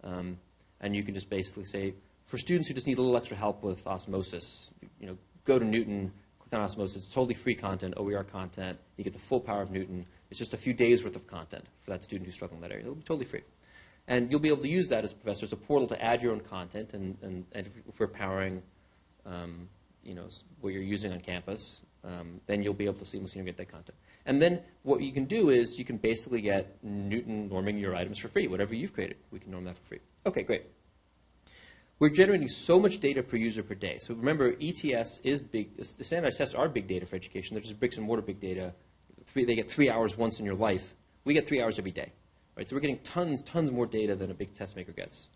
um, and you can just basically say, for students who just need a little extra help with osmosis, you know, go to Knewton, click on osmosis. It's totally free content, OER content. You get the full power of Knewton. It's just a few days worth of content for that student who's struggling in that area. It'll be totally free. And you'll be able to use that as a professor as a portal to add your own content, and, and, and if we're powering um, you know, what you're using on campus, um, then you'll be able to seamlessly integrate that content. And then what you can do is you can basically get Knewton norming your items for free. Whatever you've created, we can norm that for free. Okay, great. We're generating so much data per user per day. So remember, ETS is big. The standardized tests are big data for education. They're just bricks and mortar big data. Three, they get three hours once in your life. We get three hours every day. Right? So we're getting tons, tons more data than a big test maker gets.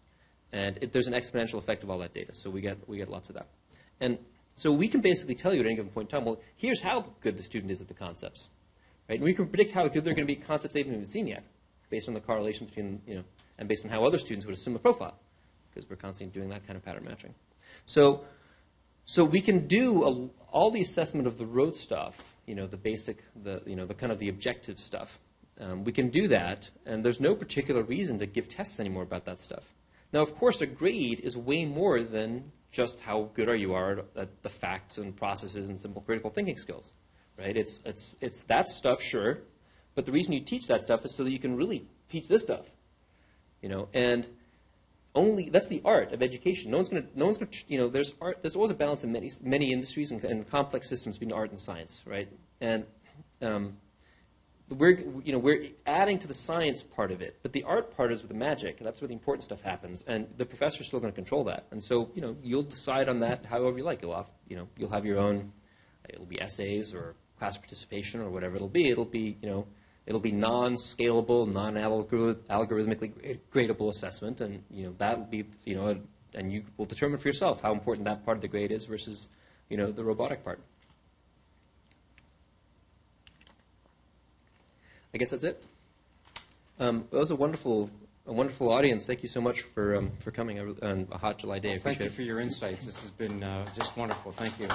And it, there's an exponential effect of all that data. So we get, we get lots of that. And so we can basically tell you at any given point in time, well, here's how good the student is at the concepts. Right? And we can predict how good they're going to be at concepts they haven't even seen yet, based on the correlation between, you know. and based on how other students would assume a profile, because we're constantly doing that kind of pattern matching. So, so we can do a, all the assessment of the road stuff, you know, the basic, the, you know, the kind of the objective stuff. Um, we can do that, and there's no particular reason to give tests anymore about that stuff. Now, of course, a grade is way more than just how good are you are at the facts and processes and simple critical thinking skills, right? It's, it's, it's that stuff, sure, but the reason you teach that stuff is so that you can really teach this stuff, you know, and only that's the art of education. No one's going to, no one's going to, you know, there's art. There's always a balance in many many industries and, and complex systems between art and science, right? And um, we're, you know, we're adding to the science part of it, but the art part is with the magic. That's where the important stuff happens, and the professor's still going to control that. And so, you know, you'll decide on that however you like. You'll have, you know, you'll have your own. It'll be essays or class participation or whatever it'll be. It'll be, you know, it'll be non-scalable, non-algorithmically gradable assessment, and you know that'll be, you know, and you will determine for yourself how important that part of the grade is versus, you know, the robotic part. I guess that's it. Um, it was a wonderful, a wonderful audience. Thank you so much for um, for coming on a hot July day. I Thank you it. for your insights. This has been uh, just wonderful. Thank you.